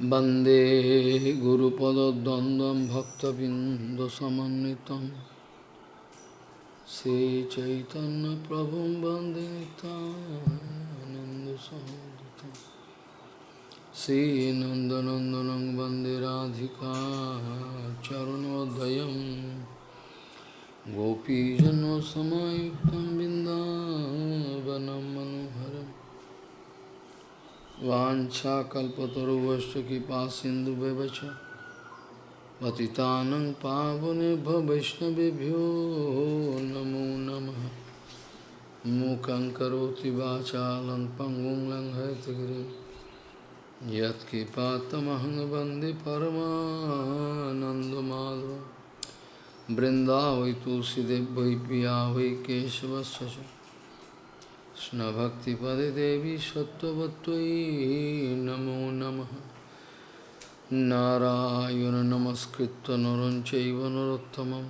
Bande Guru Pada Dandam Bhakta Bindasamanitam Se Chaitanya Prabhum Bande Nanda Samaditam Se Nanda Nandanang Bande Radhika Charanodayam Gopijano Samayuktam Bindavanam Manoha मनोहरम् वाञ्छाकल्पतरुवश्च कृपा सिन्धुव्यवच पतितानं पावनेभ्यो वैष्णवेभ्यो नमो नमः। मूकं करोति वाचालं पङ्गुं लङ्घयतगिरिं यत्कृपातमहं बृन्दावै तुलसीदेव वै पिया वै केशवस्य कृष्णभक्तिपदे देवी सत्त्ववत्त्वयि नमो नमः नारायण नमस्कृत्य नरं चैव नरोत्तमं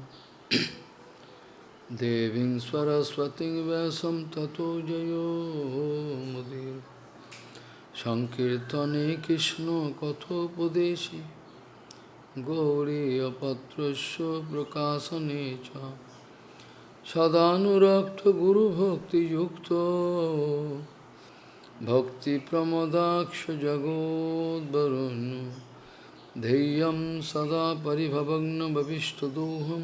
देवीं सरस्वतीं व्यासं ततो जयो मुदीर सङ्कीर्तने कृष्णकथोपदेशे गौरीयपत्रस्य प्रकाशने च सदानुरक्तगुरुभक्तियुक्तो भक्तिप्रमदाक्षजगोद्वरुन् धैर्यं सदा परिभवग्नभविष्टदोहं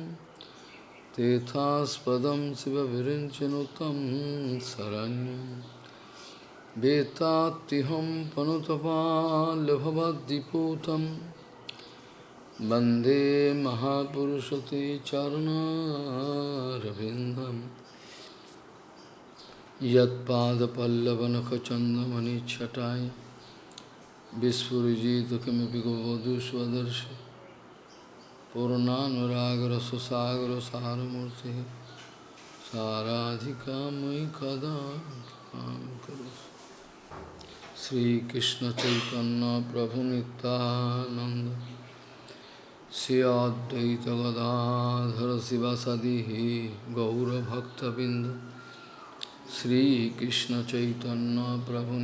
तेथास्पदं शिवविरिञ्चनुतं शरण्यं वेत्तात्तिहं पनुतपाल्यभवद्दिपूतं वंदे महापुरुषते चरणारविन्दम्। यत्पादपल्लवनखचन्दमनिच्छटाय विस्फुरिजित किमपि गोवधू स्वदर्शि पूर्णानुरागरससागरसारमूर्तिः साराधिका मयि कदा श्रीकृष्णचैतन्यप्रभुनितानन्द श्री अद्वैत गदाधर शिवसदि गौरभक्तबिंद श्री कृष्ण चैतन्य प्रभु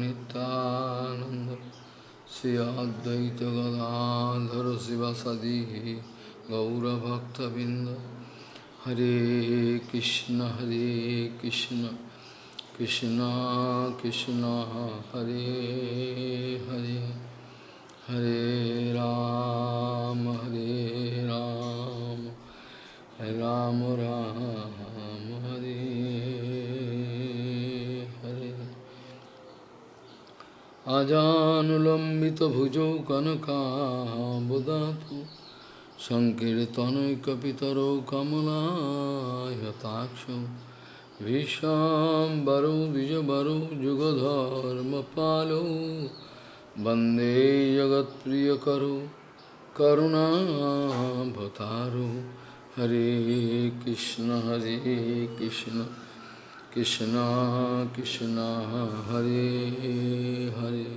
अद्वैत गदाधर शिवसदि गौरभक्तबिंद हरे कृष्ण हरे कृष्ण कृष्ण कृष्ण, हरे हरे। हरे राम हरे राम राम राम हरे हरे अजानुलम्बितभुजौ कनकाम्बुदातु सङ्कीर्तनैकपितरौ कमलायताक्षौ विशाम्बरौ द्विजबरौ जुगधर्मपालौ वंदे जगत्प्रियकरो करुणाभतारो हरे कृष्ण हरे कृष्ण कृष्ण कृष्ण, हरे हरे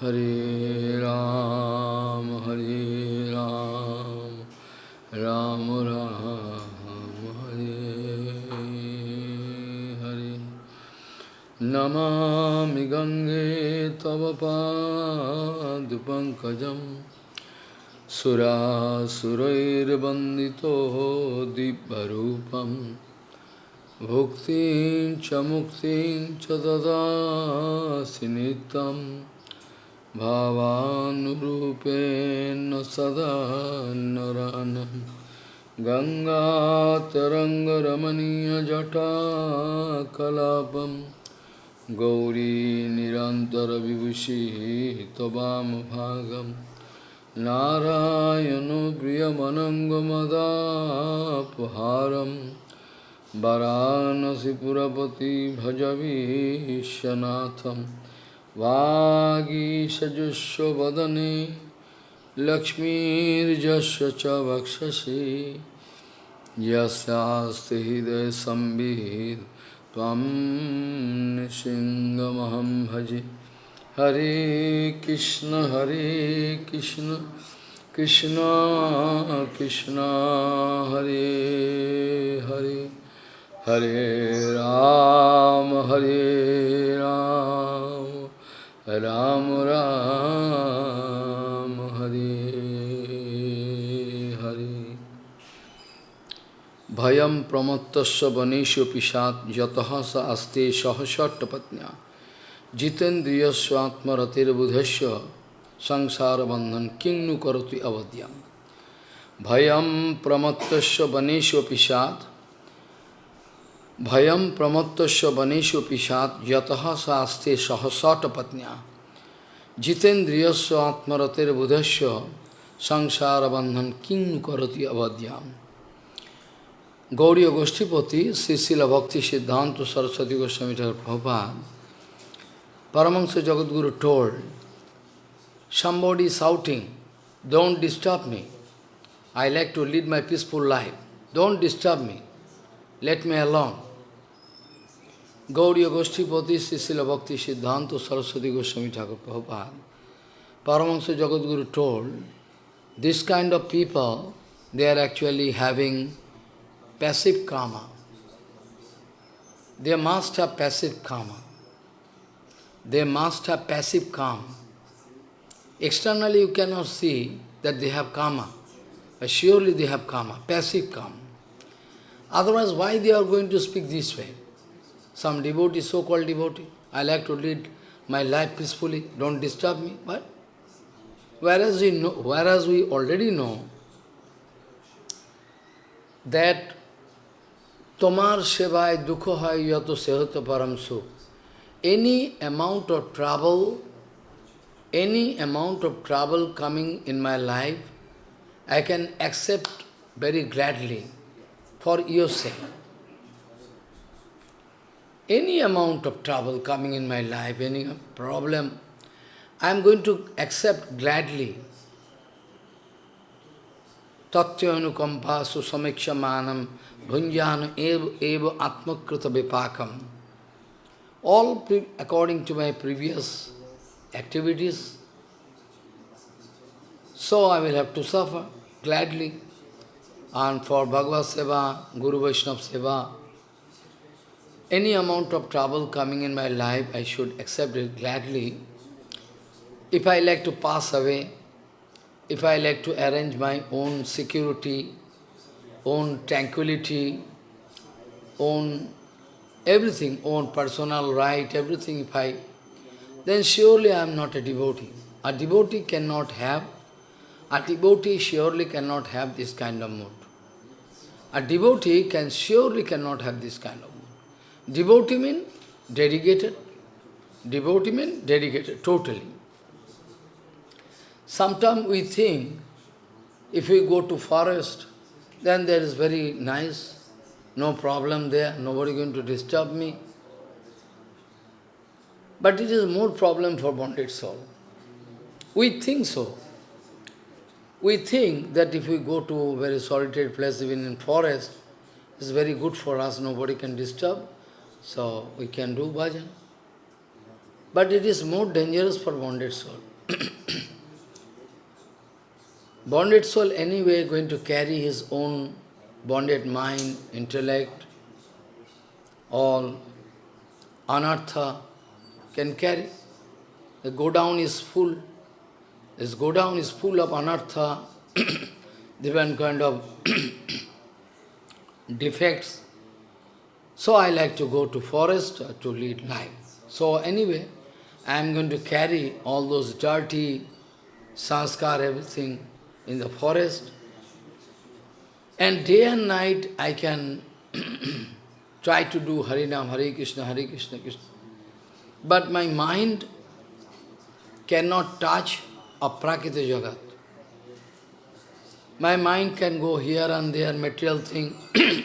हरे राम हरे राम राम राम, हरे नमामि गङ्गे तव पादपङ्कजं सुरासुरैर्वन्दितो दिव्यरूपं भुक्तिं च मुक्तिं च ददासि नित्यं भावानुरूपेण सदा नरानं गङ्गातरङ्गरमणीयजटाकलापम् गौरी निरन्तरविभूषिः त्ववामभागं नारायणो प्रियमनङ्गमदापहारं वरानसिपुरपति भजवीशनाथं वागीषजुष्वदने लक्ष्मीर्जस्य च वक्षसि। यस्यास्ति हृदयसंवित् त्वं भजे। हरे कृष्ण हरे कृष्ण कृष्ण कृष्ण, हरे हरे। हरे राम हरे Ram Ram Ram. Bhayam pramattasya vaneshu pishat yataha sa aste sahashattapatnya jitendriyasya atmaratir budhasya sangsara bandhan kingnu karati avadyam. Bhayam pramattasya vaneshu pishat Bhayam pramattasya vaneshu pishat yataha sa aste sahashattapatnya jitendriyasya atmaratir budhasya sangsara bandhan kingnu karati avadyam. Gauriya Goshtipati, Srila Bhakti Siddhanta Saraswati Goswami Thakur Prabhupada, Paramahansa Jagadguru told, somebody shouting, don't disturb me. I like to lead my peaceful life. Don't disturb me. Let me alone. Gauriya Goshtipati, Srila Bhakti Siddhanta Saraswati Goswami Thakur Prabhupada, Paramahansa Jagadguru told, this kind of people, they are actually having passive karma. They must have passive karma. They must have passive karma. Externally you cannot see that they have karma, but surely they have karma, passive karma. Otherwise, why they are going to speak this way? Some devotee, so-called devotee, I like to lead my life peacefully, don't disturb me. But whereas we know, whereas we already know that Tomar sevai dukho hai yato sehoto param sukh. Any amount of trouble, any amount of trouble coming in my life, I can accept very gladly for your sake. Any amount of trouble coming in my life, any problem, I am going to accept gladly. Tatyanukampa susamikshamanam Bhunjana eva, eva atmakrita vipakam. All according to my previous activities. So I will have to suffer gladly. And for Bhagavad Seva, Guru Vaishnava Seva, any amount of trouble coming in my life, I should accept it gladly. If I like to pass away, if I like to arrange my own security, own tranquility, own everything, own personal right, everything if I, then surely I am not a devotee. A devotee cannot have, a devotee surely cannot have this kind of mood. A devotee can surely cannot have this kind of mood. Devotee means dedicated. Devotee means dedicated, totally. Sometimes we think, if we go to forest, then there is very nice, no problem there, nobody going to disturb me. But it is more problem for bonded soul. We think so. We think that if we go to very solitary place, even in forest, it's very good for us, nobody can disturb, so we can do bhajan. But it is more dangerous for bonded soul. Bonded soul anyway going to carry his own bonded mind, intellect, all anartha can carry. The go down is full. This go down is full of anartha, different kind of defects. So I like to go to forest to lead life. So anyway, I am going to carry all those dirty sanskar, everything, in the forest. And day and night I can try to do Harinam, Hare Krishna, Hare Krishna, Krishna. But my mind cannot touch a Prakita Jagat. My mind can go here and there, material thing.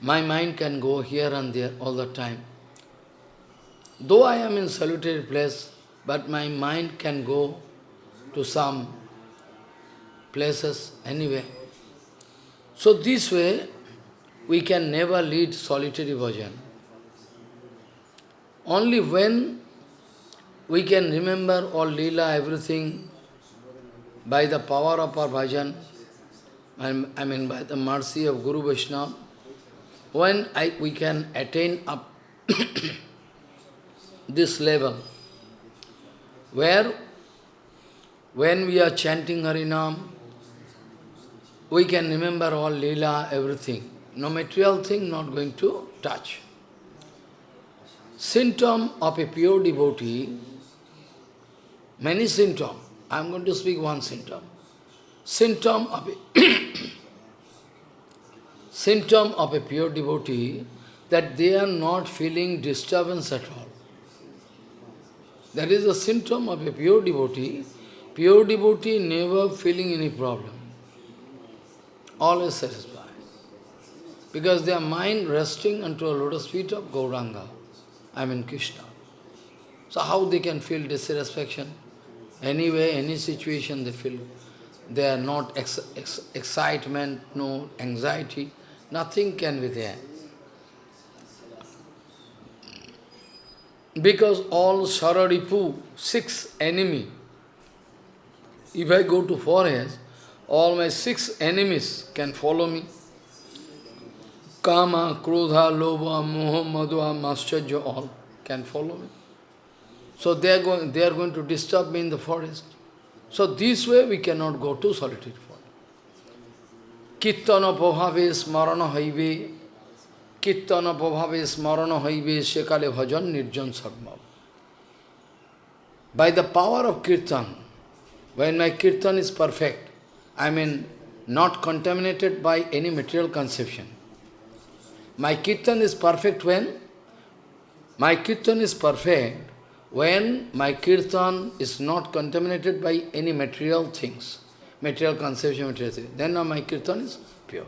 my mind can go here and there all the time. Though I am in solitary place, but my mind can go to some places anyway. So this way, we can never lead solitary bhajan. Only when we can remember all lila, everything, by the power of our bhajan, I mean by the mercy of Guru Vaishnava, when I, we can attain up this level, where when we are chanting Harinam, we can remember all lila, everything. No material thing not going to touch. Symptom of a pure devotee, many symptoms. I am going to speak one symptom. Symptom of a symptom of a pure devotee that they are not feeling disturbance at all. That is a symptom of a pure devotee. Pure devotee never feeling any problem. Always satisfied. Because their mind resting unto a lotus feet of Gauranga. I mean Krishna. So how they can feel dissatisfaction? Anyway, any situation they feel. They are not ex ex excitement, no anxiety. Nothing can be there. Because all Sararipu, six enemy, if I go to forest, all my six enemies can follow me. Kama, Krodha, Lobha, Moha, Madhva, Mascharya, all can follow me. So they are, going, they are going to disturb me in the forest. So this way we cannot go to solitary forest. Kirtana bhave smarana haive, Kirtana bhave smarana haive, Shekale bhajan nirjan sarma. By the power of kirtan, when my kirtan is perfect, I mean not contaminated by any material conception. My kirtan is perfect when? My kirtan is perfect when my kirtan is not contaminated by any material things, material conception, material things, then my kirtan is pure.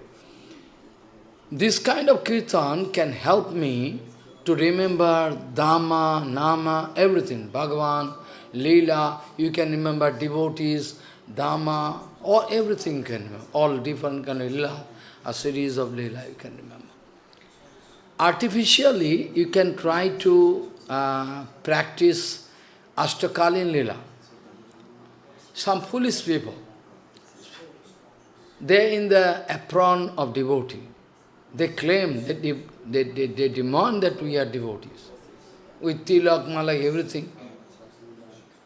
This kind of kirtan can help me to remember Dhamma, Nama, everything, Bhagavan, Leela, you can remember devotees, Dhamma, or everything can remember, all different kind of Leela, a series of Leela you can remember. Artificially, you can try to uh, practice Ashtakalin Lila. Some foolish people, they in the apron of devotee. They claim that they, they, they, they demand that we are devotees. With tilak, malak, everything.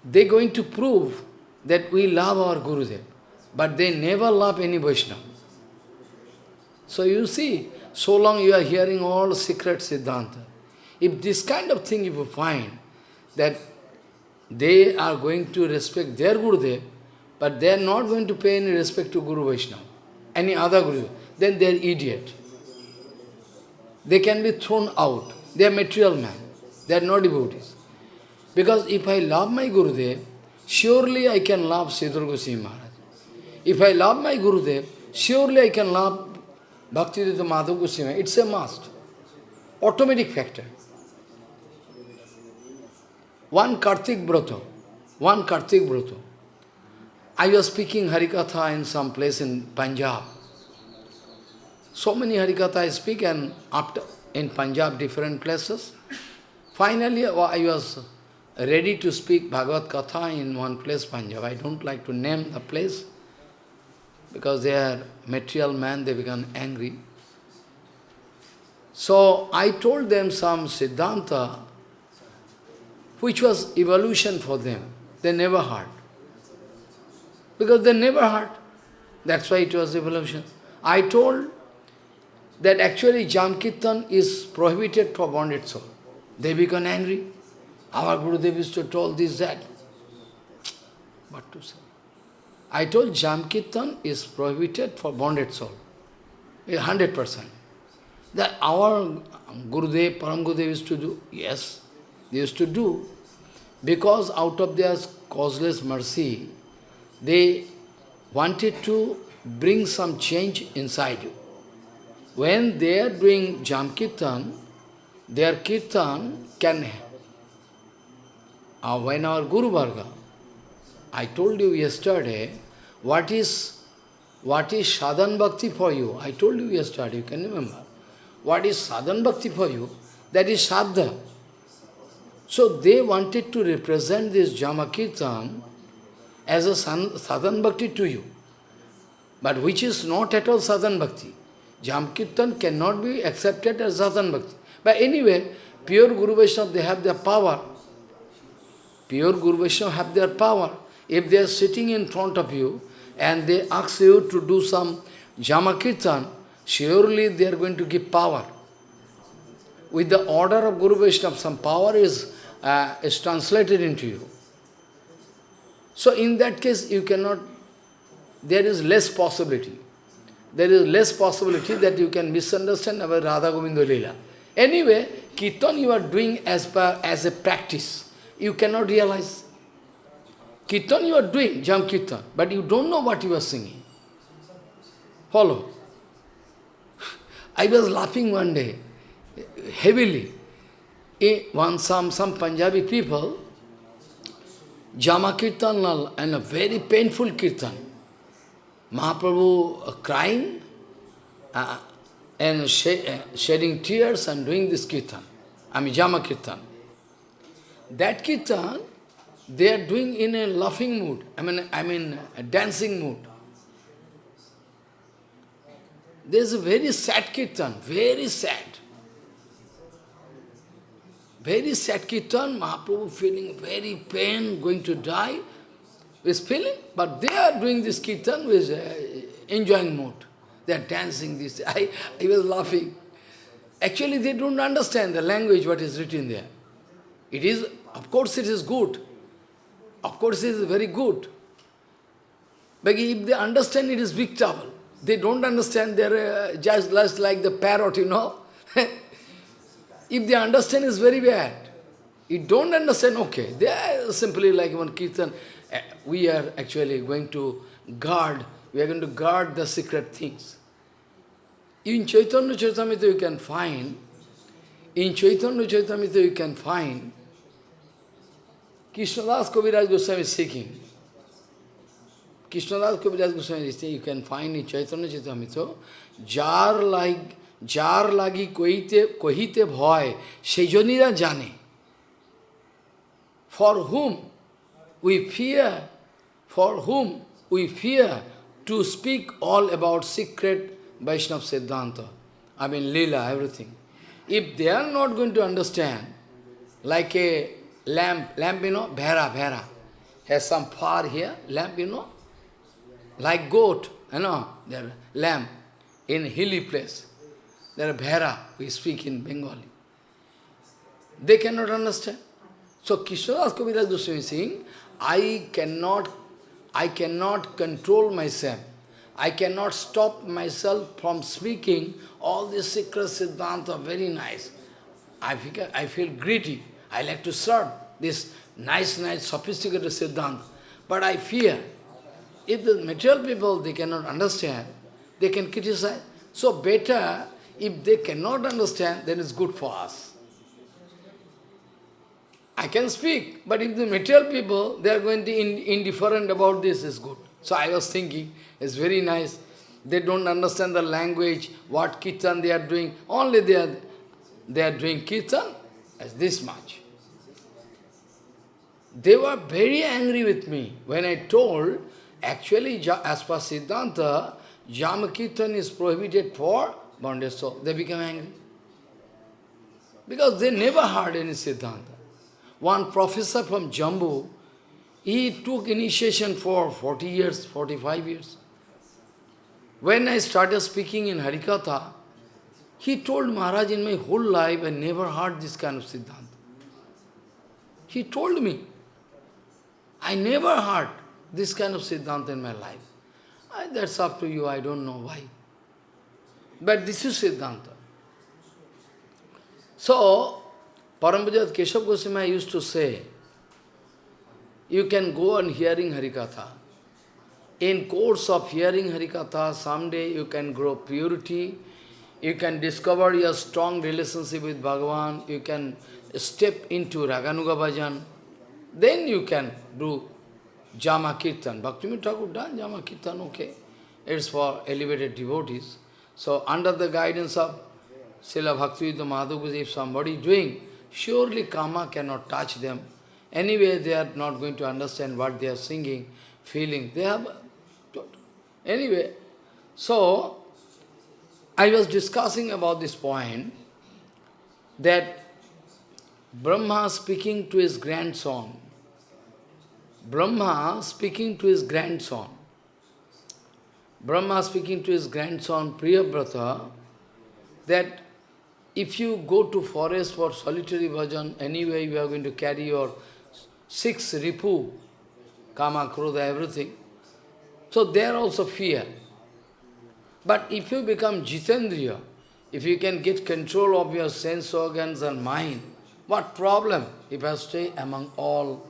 They're going to prove that we love our Gurudev. But they never love any Vaishnava. So you see, so long you are hearing all secret Siddhanta. If this kind of thing you find, that they are going to respect their Gurudev, but they are not going to pay any respect to Guru Vaishnava, any other Guru, then they are idiot. They can be thrown out. They are material man. They are not devotees. Because if I love my Gurudev, surely I can love Sridhar Goswami Maharaj. If I love my Gurudev, surely I can love Bhakti Bhaktivedanta Madhav Goswami. It's a must. Automatic factor. One Kartik Brata, one Kartik Brata. I was speaking Harikatha in some place in Punjab. So many Harikatha I speak and after in Punjab different places. Finally I was ready to speak Bhagavad Katha in one place, Punjab. I don't like to name the place because they are material man, they become angry. So I told them some Siddhanta which was evolution for them. They never heard. Because they never heard. That's why it was evolution. I told that actually Jamkirtan is prohibited for bonded soul. They become angry. Our Gurudev used to tell this, that. What to say? I told Jamkirtan is prohibited for bonded soul. 100%. That our Gurudev, Param Gurudev used to do. Yes, they used to do. Because out of their causeless mercy, they wanted to bring some change inside you. When they are doing Jamkirtan, their Kirtan can... Uh, when our Guru Varga, I told you yesterday, what is what is sadhan bhakti for you? I told you yesterday, you can remember. What is sadhan bhakti for you? That is sadha. So they wanted to represent this Jamakirtan as a sadhan bhakti to you, but which is not at all sadhan bhakti. Jamkirtan cannot be accepted as sadhan bhakti. But anyway, pure Guru Vaishnava, they have their power. Pure Guru Vaishnava have their power. If they are sitting in front of you and they ask you to do some Jamakirtan, surely they are going to give power. With the order of Guru Vaishnava, some power is, uh, is translated into you. So in that case, you cannot, there is less possibility. There is less possibility that you can misunderstand about Radha Govinda Leela. Anyway, Kirtan you are doing as, per, as a practice. You cannot realize. Kirtan you are doing, Jam Kirtan, but you don't know what you are singing. Follow. I was laughing one day, heavily. One, some, some Punjabi people, Jama Kirtan and a very painful Kirtan. Mahaprabhu uh, crying uh, and sh uh, shedding tears and doing this Kirtan. I mean Jama Kirtan. That Kirtan, they are doing in a laughing mood, I mean, I mean a dancing mood. There's a very sad kirtan, very sad. Very sad kirtan, Mahaprabhu feeling very pain, going to die, is feeling, but they are doing this kirtan with uh, enjoying mood. They are dancing this. I, I was laughing. Actually, they don't understand the language, what is written there. It is, of course, it is good. Of course, it is very good. But if they understand, it is big trouble. They don't understand, they're uh, just, just like the parrot, you know. if they understand, it's very bad. You don't understand, okay. They are simply like one kirtan. Uh, we are actually going to guard, we are going to guard the secret things. In Chaitanya Charitamrita you can find, in Chaitanya Charitamrita you can find, Krishnadas Kaviraj Goswami is seeking. Krishnadas Kaviraj Goswami is saying, you can find in Chaitanya Charitamrita, jar like, jar lagi kohite, kohite bhoy, sejonira jane. For whom we fear, for whom we fear to speak all about secret vaishnav Siddhanta. I mean, lila everything. If they are not going to understand, like a lamp, lamp, you know, Bhera, Bhera, has some far here, lamp, you know, like goat, you know, there lamp in hilly place. There are Bhera, we speak in Bengali. They cannot understand. So Krishnadas Kaviraj Goswami is saying, I cannot, I cannot control myself. I cannot stop myself from speaking all these secret Siddhanta, very nice. I feel, I feel greedy. I like to serve this nice, nice, sophisticated Siddhanta. But I fear, if the material people, they cannot understand, they can criticize. So better, if they cannot understand, then it's good for us. I can speak, but if the material people, they are going to in, indifferent about this, is good. So I was thinking, it's very nice. They don't understand the language, what kirtan they are doing. Only they are, they are doing kirtan as this much. They were very angry with me when I told, actually, as per Siddhanta, Jama Kirtan is prohibited for bondage soul. They became angry. Because they never heard any Siddhanta. One professor from Jammu, he took initiation for 40 years, 45 years. When I started speaking in Harikatha, he told Maharaj, in my whole life, I never heard this kind of Siddhanta. He told me, I never heard this kind of Siddhanta in my life. I, that's up to you, I don't know why. But this is Siddhanta. So, Parambhajat Keshav Goswami used to say, you can go on hearing Harikatha. In course of hearing Harikatha, someday you can grow purity, you can discover your strong relationship with Bhagavan, you can step into Raganuga Bhajan, then you can do Jama Kirtan. Bhaktivinoda Thakur done Jama Kirtan, okay. It's for elevated devotees. So under the guidance of Srila Bhaktivedanta Madhav, if somebody doing, surely karma cannot touch them. Anyway, they are not going to understand what they are singing, feeling. They have... Anyway, so, I was discussing about this point, that Brahma speaking to his grandson, Brahma speaking to his grandson. Brahma speaking to his grandson Priyabrata that if you go to forest for solitary bhajan, anyway you are going to carry your six ripu, kama, krodha, everything. So there also fear. But if you become jitendriya, if you can get control of your sense organs and mind, what problem if I stay among all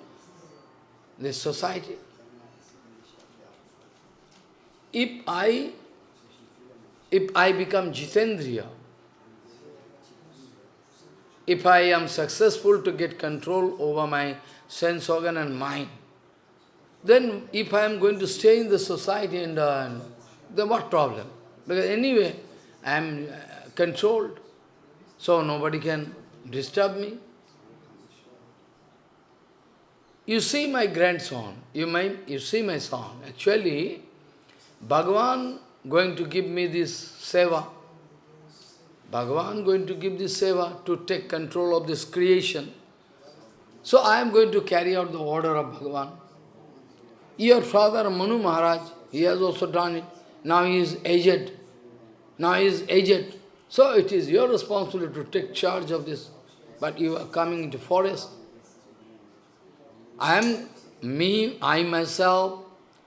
this society? If I, if I become jitendriya, if I am successful to get control over my sense organ and mind, then if I am going to stay in the society and uh, then what problem? Because anyway, I am uh, controlled, so nobody can disturb me. You see my grandson, you, might, you see my son. Actually, Bhagavan going to give me this seva. Bhagavan going to give this seva to take control of this creation. So I am going to carry out the order of Bhagavan. Your father Manu Maharaj, he has also done it. Now he is aged. Now he is aged. So it is your responsibility to take charge of this. But you are coming into forest. I am me, I myself,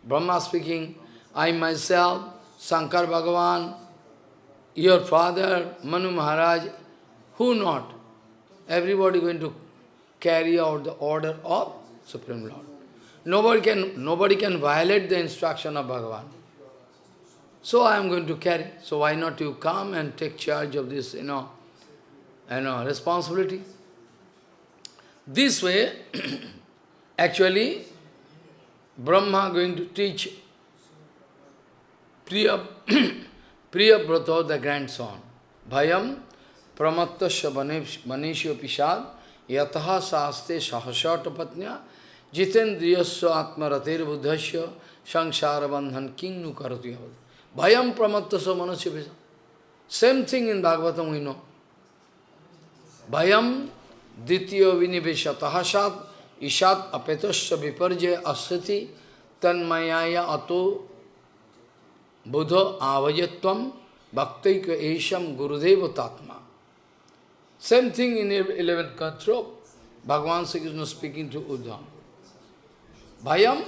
Brahma speaking, I myself, Shankar Bhagavan, your father, Manu Maharaj, who not? Everybody going to carry out the order of Supreme Lord. Nobody can, nobody can violate the instruction of Bhagavan. So I am going to carry. So why not you come and take charge of this, you know, you know, responsibility? This way, Actually, Brahma going to teach Priya, Priya Brata, the grandson. Bhayam pramattasya manisho pishad yataha saste sahasata patnya jitendriyasya atmaratir buddhasya samsara bandhan king karati Bhayam pramattasya manisho pishad. Same thing in Bhagavatam we know. Bhayam ditya vinivesha tahasat Ishat apetasya viparjaya asati tanmayaya ato buddha bhakti bhaktaika esham gurudeva tatma. Same thing in 11th Bhagwan Bhagavan is not speaking to Uddhav. Bhayam,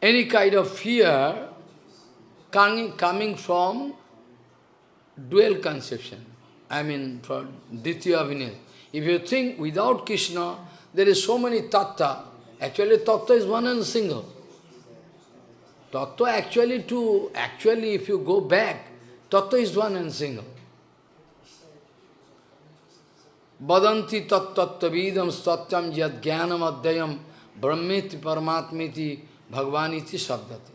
any kind of fear coming, coming from dual conception. I mean, from Ditya Vinay. If you think without Krishna, there is so many tattva. Actually, tattva is one and single. Tattva actually to, actually if you go back, tattva is one and single. Badanti tattvavidam satyam yad jnanam adhyayam brahmeti paramatmiti bhagavaniti sabdati.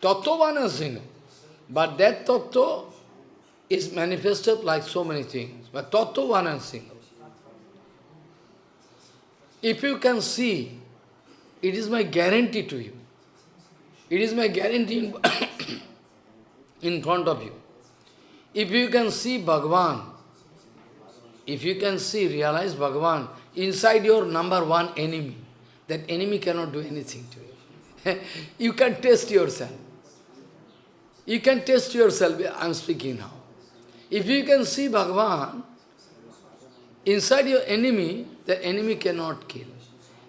Tattva one and single. But that tattva is manifested like so many things. But tattva one and single. If you can see, it is my guarantee to you. It is my guarantee in, in front of you. If you can see Bhagavan, if you can see, realize Bhagavan inside your number one enemy, that enemy cannot do anything to you. you can test yourself. You can test yourself, I am speaking now. If you can see Bhagavan, inside your enemy, the enemy cannot kill.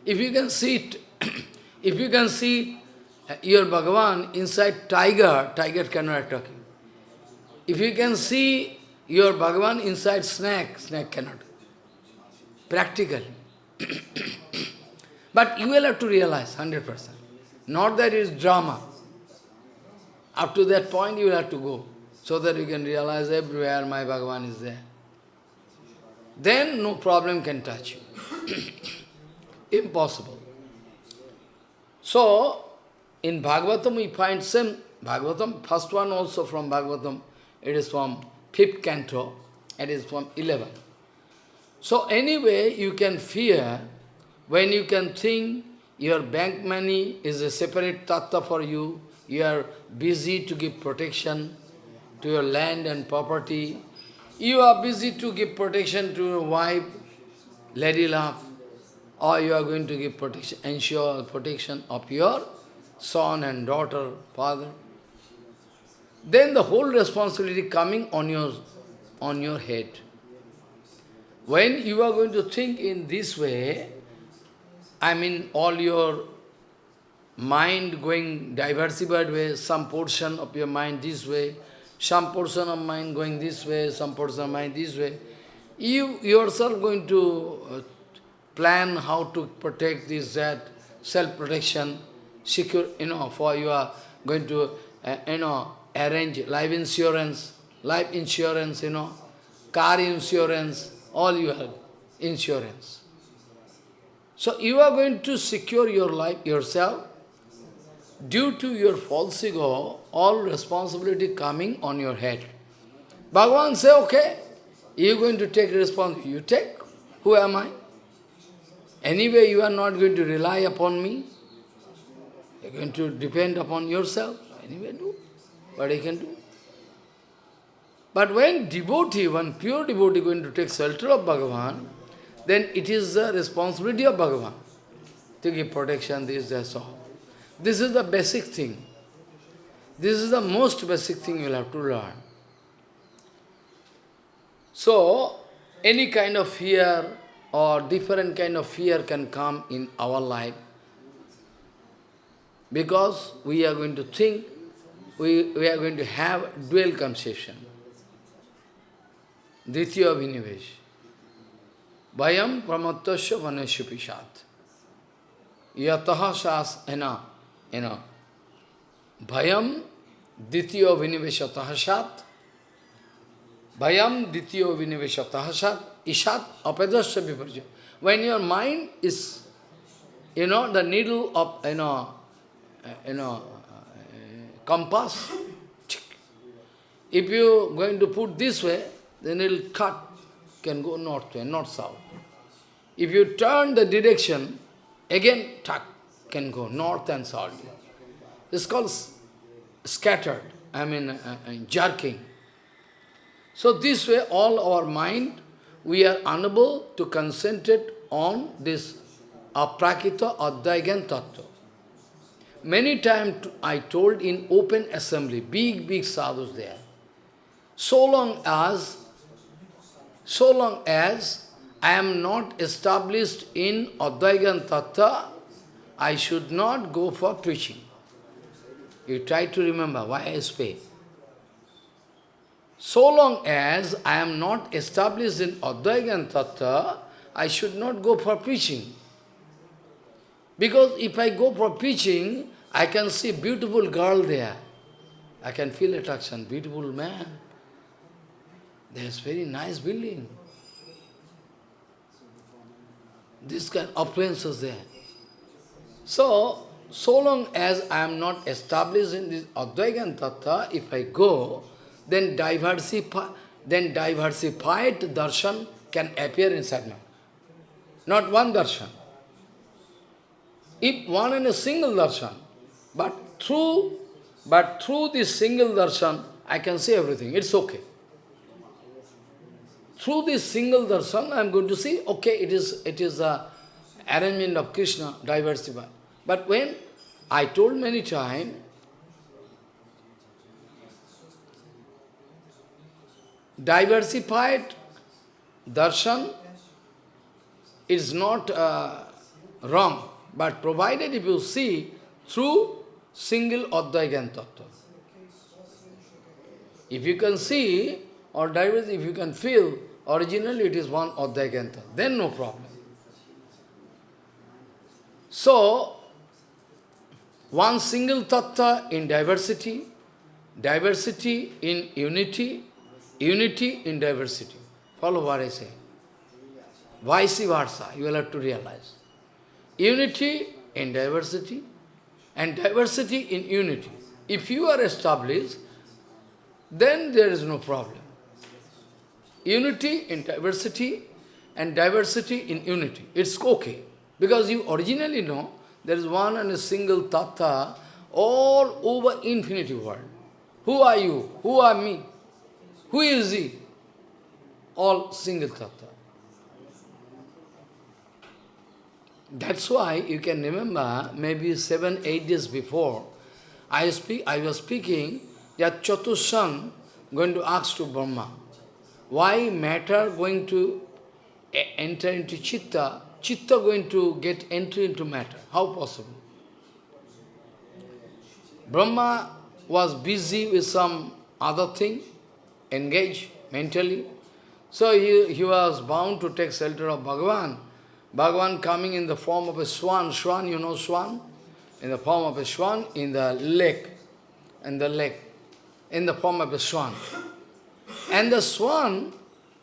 If you can see it, if you can see uh, your Bhagavan inside tiger, tiger cannot attack you. If you can see your Bhagavan inside snake, snake cannot. Practically. but you will have to realize 100%. Not that it is drama. Up to that point you will have to go. So that you can realize everywhere my Bhagavan is there then no problem can touch you. Impossible. So, in Bhagavatam we find same, Bhagavatam, first one also from Bhagavatam, it is from fifth canto, it is from 11. So anyway, you can fear when you can think your bank money is a separate tattva for you, you are busy to give protection to your land and property, you are busy to give protection to your wife, lady love, or you are going to give protection, ensure protection of your son and daughter, father, then the whole responsibility coming on your, on your head. When you are going to think in this way, I mean all your mind going diversified way, some portion of your mind this way, some portion of mind going this way, some portion of mind this way, you yourself going to uh, plan how to protect this, that, self-protection, secure, you know, for you are going to, uh, you know, arrange life insurance, life insurance, you know, car insurance, all you have, insurance. So you are going to secure your life yourself. Due to your false ego, all responsibility coming on your head. Bhagavan say, okay, you going to take responsibility. You take. Who am I? Anyway, you are not going to rely upon me. You are going to depend upon yourself. Anyway, do what he can do. But when devotee, one pure devotee going to take shelter of Bhagavan, then it is the responsibility of Bhagavan to give protection, this, that, all. This is the basic thing. This is the most basic thing you will have to learn. So, any kind of fear or different kind of fear can come in our life because we are going to think, we, we are going to have dual conception. Ditya Vinivesh. Vayam pramattasya vanasya pishat. Yataha know, you know. Bhayam ditya viniveshatah sat. Bhayam ditya viniveshatah sat. Ishat apadasya viparja. When your mind is, you know, the needle of, you know, you know, compass, if you going to put this way, then it will cut, can go north way, not south. If you turn the direction, again, tuck, can go north and south. It's called scattered, I mean uh, uh, jerking. So this way, all our mind, we are unable to concentrate on this aprakita adhyayan tattva. Many times I told in open assembly, big, big sadhus there, so long as, so long as I am not established in adhyayan tattva, I should not go for preaching. You try to remember why I speak. So long as I am not established in Advaita Tattva, I should not go for preaching. Because if I go for preaching, I can see beautiful girl there. I can feel attraction, beautiful man. There's very nice building. This kind of appearances there. So, so long as I am not established in this Advaigan Tattva, if I go, then diversify, then diversified darshan can appear inside me. Not one darshan. If one in a single darshan, but through, but through this single darshan, I can see everything. It's okay. Through this single darshan, I am going to see, okay, it is it is a arrangement of Krishna, diversified. But when I told many times, diversified darshan is not uh, wrong, but provided if you see through single Advaigan Tattva. If you can see, or diverse, if you can feel, originally it is one Advaigan then no problem. So, one single tattva in diversity, diversity in unity, unity in diversity. Follow what I say. Vice versa, you will have to realize. Unity in diversity and diversity in unity. If you are established, then there is no problem. Unity in diversity and diversity in unity. It's okay. Because you originally know there is one and a single tattva all over infinity world. Who are you? Who are me? Who is he? All single tattva. That's why you can remember, maybe seven, eight days before, I, speak, I was speaking that Chatushan going to ask to Brahma, why matter going to enter into Chitta, Chitta going to get entry into matter? How possible? Brahma was busy with some other thing, engaged mentally. So he, he was bound to take shelter of Bhagavan. Bhagavan coming in the form of a swan. Swan, you know swan? In the form of a swan in the lake. In the lake. In the form of a swan. And the swan,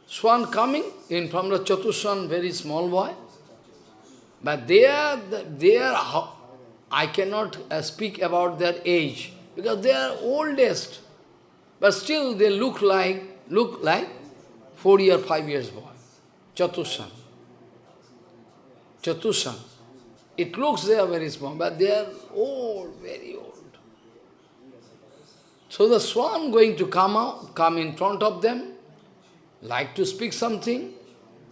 swan coming in from the Chatushan, very small boy. But they are, they are, I cannot uh, speak about their age, because they are oldest. But still they look like, look like four year, five years boy. Chatushan. Chatushan. It looks they are very small, but they are old, very old. So the swan going to come out, come in front of them, like to speak something,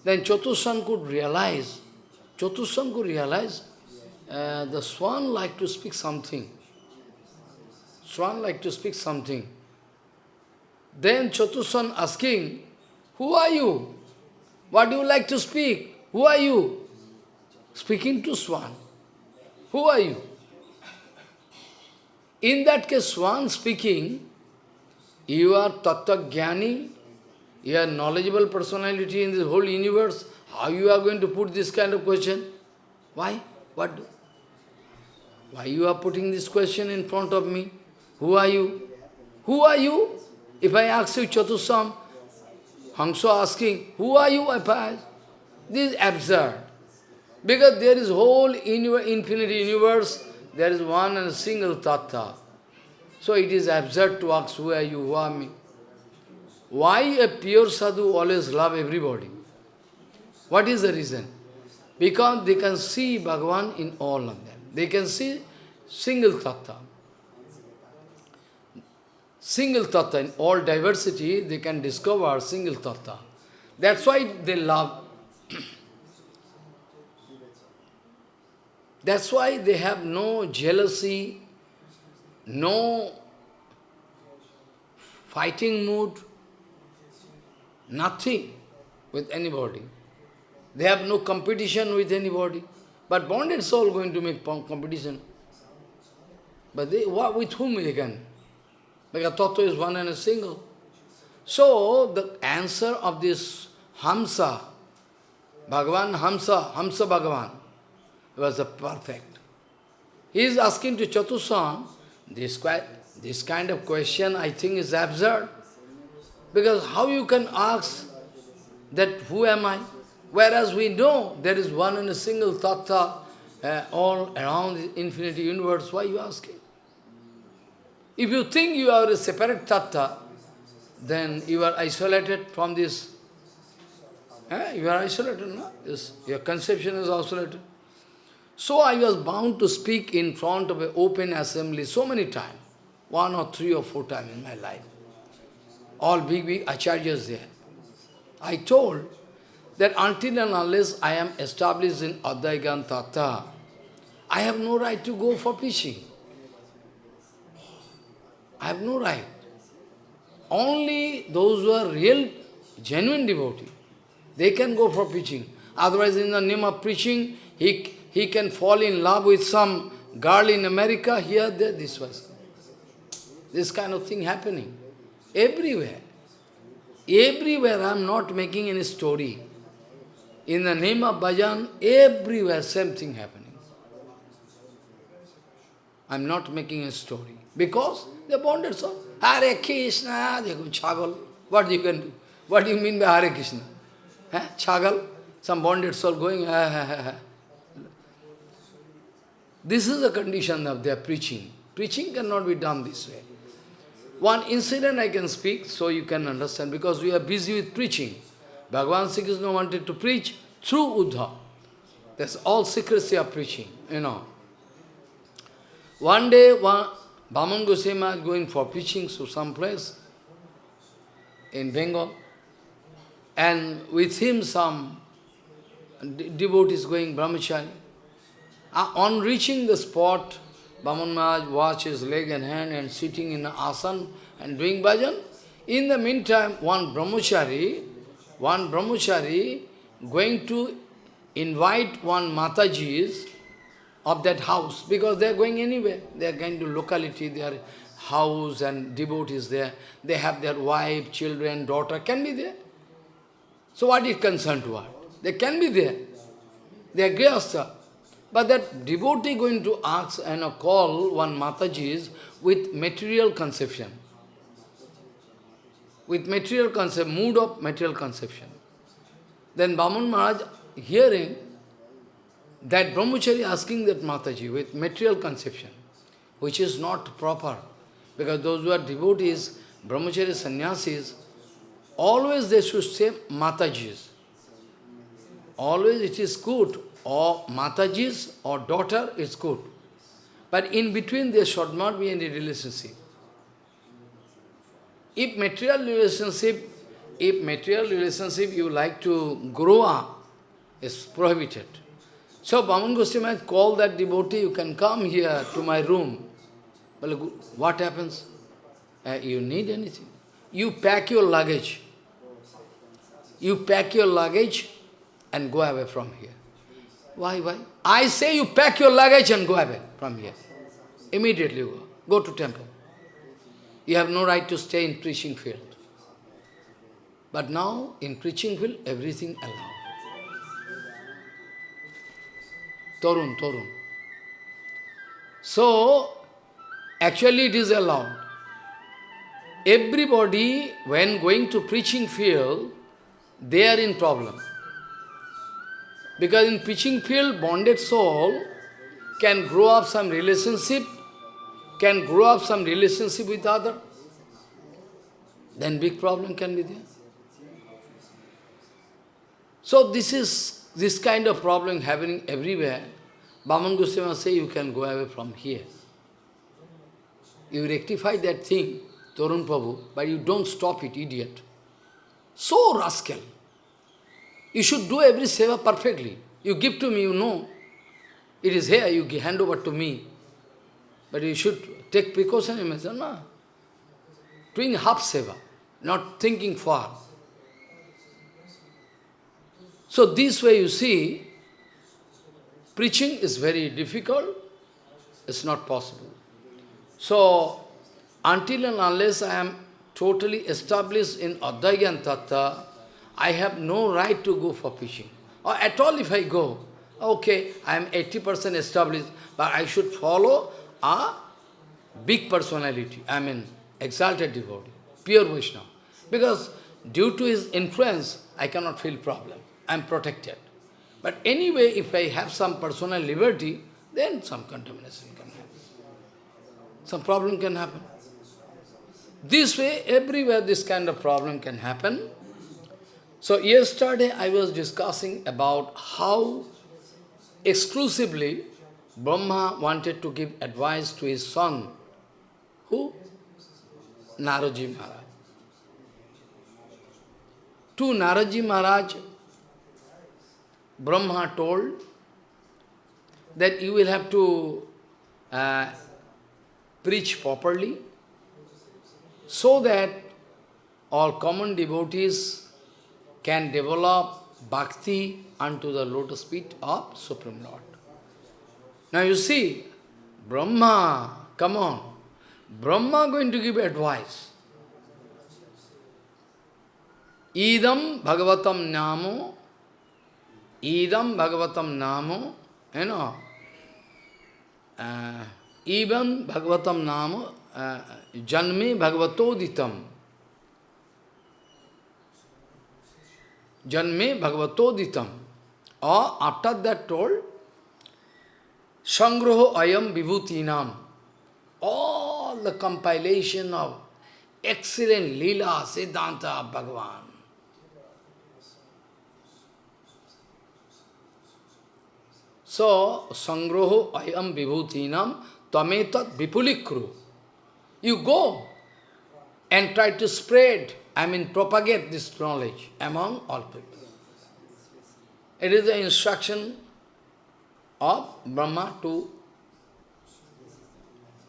then Chatushan could realize, Chatushan could realize, uh, the swan like to speak something. Swan like to speak something. Then Chatushan asking, who are you? What do you like to speak? Who are you? Speaking to Swan. Who are you? In that case, Swan speaking, you are Tattva you are knowledgeable personality in this whole universe. How you are going to put this kind of question? Why? What? Why you are putting this question in front of me? Who are you? Who are you? If I ask you Chatusam, Hamsa asking, who are you? I ask, this is absurd. Because there is whole infinite universe, there is one and a single tattva. So it is absurd to ask, who are you, who are me? Why a pure sadhu always love everybody? What is the reason? Because they can see Bhagavan in all of them. They can see single tattva. Single tattva, in all diversity, they can discover single tattva. That's why they love. That's why they have no jealousy, no fighting mood, nothing with anybody. They have no competition with anybody. But bonded soul going to make competition. But they, what, with whom they can? Because Tattva is one and a single. So, the answer of this Hamsa, Bhagavan Hamsa, Hamsa Bhagavan, was a perfect. He is asking to Chatusam, this, this kind of question I think is absurd. Because how you can ask that who am I? Whereas we know there is one and a single tattva uh, all around the infinity universe, why you asking? If you think you are a separate tattva, then you are isolated from this. Eh? You are isolated, no? Yes. Your conception is isolated. So I was bound to speak in front of an open assembly so many times, one or three or four times in my life. All big, big acharyas there. I told that until and unless I am established in Advaigan Tattva, I have no right to go for preaching. I have no right. Only those who are real, genuine devotee, they can go for preaching. Otherwise, in the name of preaching, he, he can fall in love with some girl in America, here, there, this was. This kind of thing happening. Everywhere. Everywhere I am not making any story. In the name of bhajan, everywhere same thing happening. I am not making a story. Because they bonded so. Hare Krishna, they go chagal. What you can do? What do you mean by Hare Krishna? Eh? Chagal? Some bonded soul going, ha, ha, ha, This is the condition of their preaching. Preaching cannot be done this way. One incident I can speak so you can understand because we are busy with preaching. Bhagavan Sri Krishna wanted to preach through Uddhav. That's all secrecy of preaching, you know. One day, one, Baman Goswami is going for preaching to some place in Bengal, and with him some devotees going brahmachari. Uh, on reaching the spot, Baman Maharaj washed his leg and hand and sitting in an asan and doing bhajan. In the meantime, one brahmachari, one brahmachari going to invite one Mataji's of that house, because they are going anywhere. They are going to locality, their house and devotees there. They have their wife, children, daughter, can be there. So what is concerned to what? They can be there. They are grihastha. But that devotee going to ask and call one Mataji's with material conception. With material concept, mood of material conception. Then Baman Maharaj hearing that brahmachari asking that Mataji with material conception, which is not proper. Because those who are devotees, brahmachari sannyasis, always they should say Matajis. Always it is good, or Matajis or daughter is good. But in between there should not be any relationship. If material relationship, if material relationship you like to grow up, is prohibited. So Baman Goswami called that devotee, you can come here to my room. Well, what happens? Uh, you need anything. You pack your luggage. You pack your luggage and go away from here. Why, why? I say you pack your luggage and go away from here. Immediately go. Go to temple. You have no right to stay in preaching field. But now, in preaching field, everything allowed. Torun, Torun. So, actually it is allowed. Everybody, when going to preaching field, they are in problem. Because in preaching field, bonded soul can grow up some relationship, can grow up some relationship with other, then big problem can be there. So this is this kind of problem happening everywhere. Baman Goswami say you can go away from here. You rectify that thing, Torun Prabhu, but you don't stop it, idiot. So rascal. You should do every seva perfectly. You give to me, you know. It is here, you hand over to me. But you should take precaution, you say, no. Doing half seva, not thinking far. So this way you see, preaching is very difficult, it's not possible. So, until and unless I am totally established in Advaita Tattva, I have no right to go for preaching. Or at all if I go, okay, I am 80% established, but I should follow a big personality, I mean exalted devotee, pure Vaishnava. Because due to his influence, I cannot feel problem. I am protected. But anyway, if I have some personal liberty, then some contamination can happen. Some problem can happen. This way, everywhere this kind of problem can happen. So yesterday I was discussing about how exclusively Brahma wanted to give advice to his son. Who? Naradji Maharaj. To Naradji Maharaj, Brahma told that you will have to uh, preach properly so that all common devotees can develop bhakti unto the lotus feet of Supreme Lord. Now you see, Brahma, come on, Brahma going to give advice. Idam Bhagavatam Namo Idam Bhagavatam Namo, you know, uh, even Bhagavatam Namo, uh, Janme Bhagavatoditam. Janme Bhagavatoditam. Or after that told, Sangroho Ayam Vibhutinam. All the compilation of excellent Leela, Siddhanta Bhagavan. So, sangroho ayam vibhutinam tametat vipulikru. You go and try to spread, I mean propagate this knowledge among all people. It is the instruction of Brahma to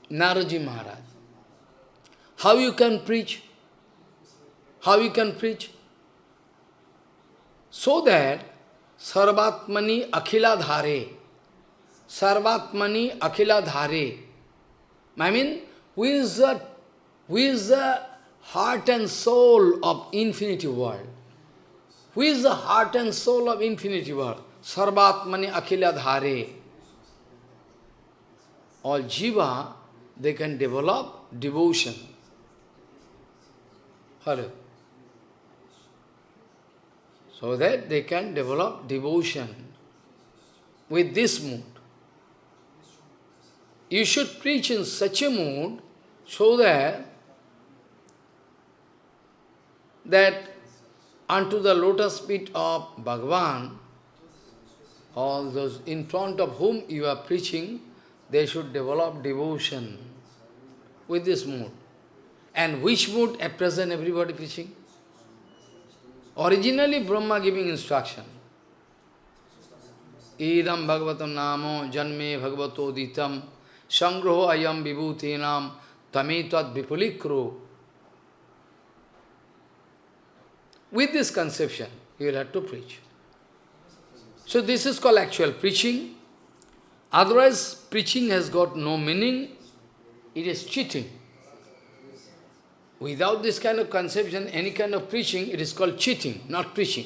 Naraji Maharaj. How you can preach? How you can preach? So that Sarvatmani Akhila Dhare, Sarvatmani Akhila Dhare, I mean, who is the, who is the heart and soul of infinity world? Who is the heart and soul of infinity world? Sarvatmani Akhila Dhare. All jiva, they can develop devotion. Hello. So that they can develop devotion with this mood. You should preach in such a mood so that that unto the lotus feet of Bhagavan, all those in front of whom you are preaching, they should develop devotion with this mood. And which mood at present everybody preaching? Originally Brahma giving instruction. Idam bhagavatam namo janme bhagavato ditam sangroho ayam vibhutinam tametat vipulikro. With this conception, you will have to preach. So this is called actual preaching. Otherwise, preaching has got no meaning. It is cheating. Without this kind of conception, any kind of preaching, it is called cheating, not preaching.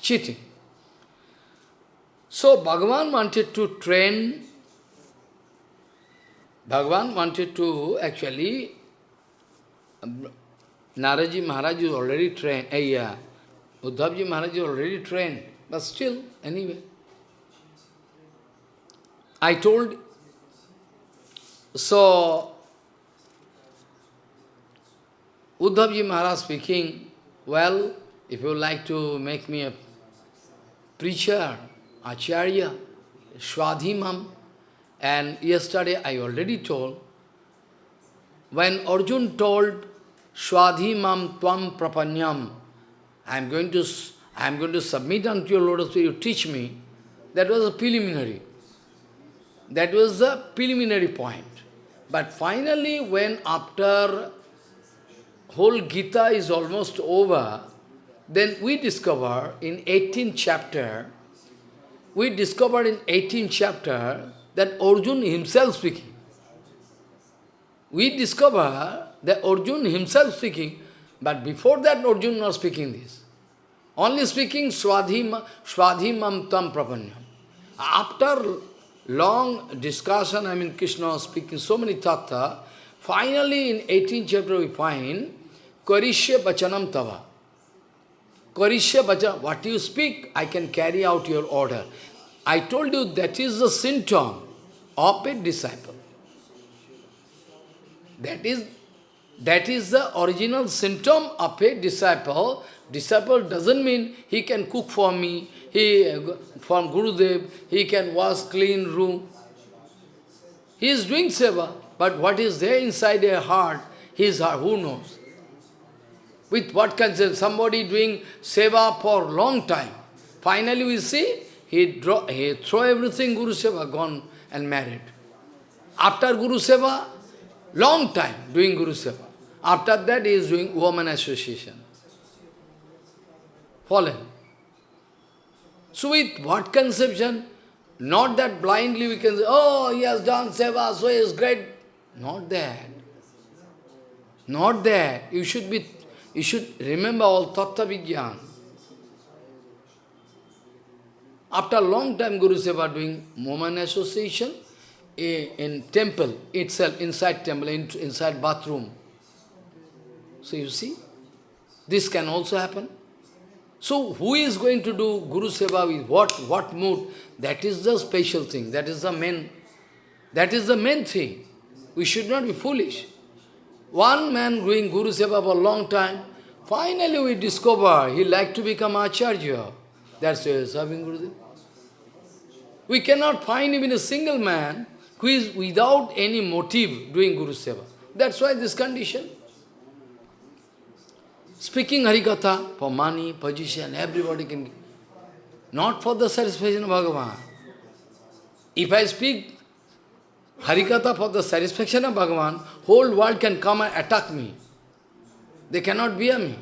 Cheating. So Bhagavan wanted to train, Bhagavan wanted to actually, Naradji Maharaj is already trained, uh, yeah, Uddhavji Maharaj is already trained, but still, anyway. I told, so Uddhavji Maharaj speaking, well, if you like to make me a preacher, acharya, Swadhimam, and yesterday I already told, when Arjun told Swadhimam Tvam Prapanyam, I am going to I am going to submit unto your feet, you teach me, that was a preliminary. That was the preliminary point. But finally, when after whole Gita is almost over, then we discover in 18th chapter, we discover in 18th chapter that Arjun himself speaking. We discover that Arjun himself speaking, but before that Arjun not speaking this. Only speaking Swadhim, Swadhimam Tam Prapanyam. After long discussion, I mean Krishna was speaking so many tattva, finally in 18th chapter we find Karishya Bachanam Tava. Karishya Bachanam, what you speak, I can carry out your order. I told you that is the symptom of a disciple. That is, that is the original symptom of a disciple. Disciple doesn't mean he can cook for me, he uh, from Gurudev, he can wash clean room. He is doing seva, but what is there inside a heart, his heart, uh, who knows? With what concern? Somebody doing seva for long time. Finally we see, he, draw, he throw everything Guru Seva, gone and married. After Guru Seva, long time doing Guru Seva. After that he is doing woman association. Fallen. So with what conception? Not that blindly we can say, oh, he has done seva, so he is great. Not that. Not that. You should be you should remember all Tattva Vigyan. After a long time Guru Seva doing woman association in temple itself, inside temple, inside bathroom. So you see, this can also happen. So who is going to do Guru Seva with what, what mood? That is the special thing. That is the main, that is the main thing. We should not be foolish. One man doing Guru Seva for a long time, finally we discover he like to become Acharya. That's why serving Gurudev. We cannot find even a single man who is without any motive doing Guru Seva. That's why this condition. Speaking Harikatha for money, position, everybody can. Not for the satisfaction of Bhagavan. If I speak Harikatha for the satisfaction of Bhagavan, whole world can come and attack me. They cannot bear me.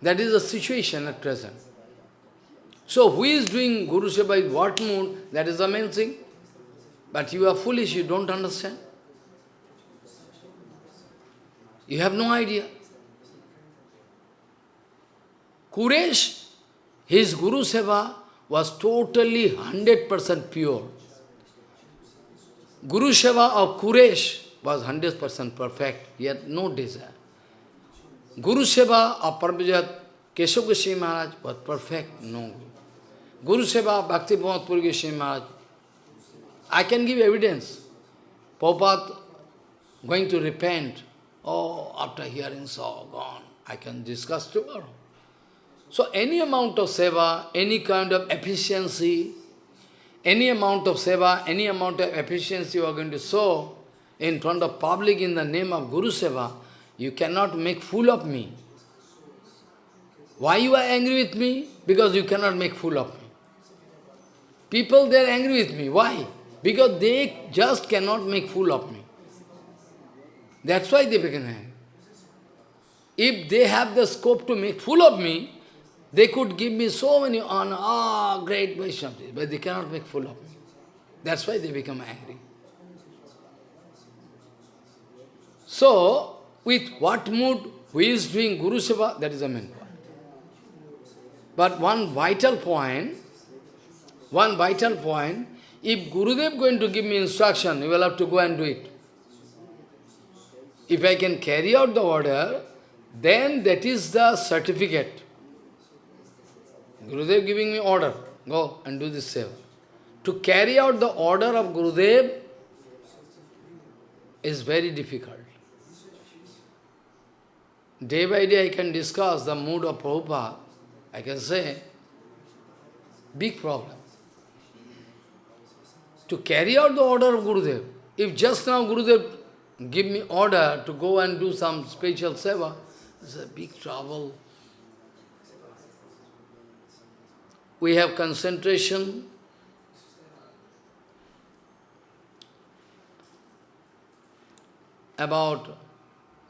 That is the situation at present. So who is doing Guru Seva in what mood? That is the main thing. But you are foolish, you don't understand. You have no idea. Kuresh, his Guru Seva was totally 100% pure. Guru Seva of Kuresh was 100% perfect, he had no desire. Guru Seva of Parvajat Keshav Goswami Maharaj was perfect, no. Guru Seva Bhakti Puri Goswami Maharaj, I can give evidence. Prabhupada going to repent, oh, after hearing so, gone, I can discuss tomorrow. So any amount of seva, any kind of efficiency, any amount of seva, any amount of efficiency you are going to show in front of public in the name of Guru Seva, you cannot make fool of me. Why you are angry with me? Because you cannot make fool of me. People, they are angry with me. Why? Because they just cannot make fool of me. That's why they become angry. If they have the scope to make fool of me, they could give me so many honor, ah, oh, great Vaishnavas, but they cannot make fool of me. That's why they become angry. So, with what mood, who is doing Guru Seva, that is the main point. But one vital point, one vital point, if Gurudev going to give me instruction, you will have to go and do it. If I can carry out the order, then that is the certificate. Gurudev giving me order, go and do this seva. To carry out the order of Gurudev is very difficult. Day by day I can discuss the mood of Prabhupada. I can say, big problem. To carry out the order of Gurudev, if just now Gurudev give me order to go and do some special seva, it's a big trouble. we have concentration, about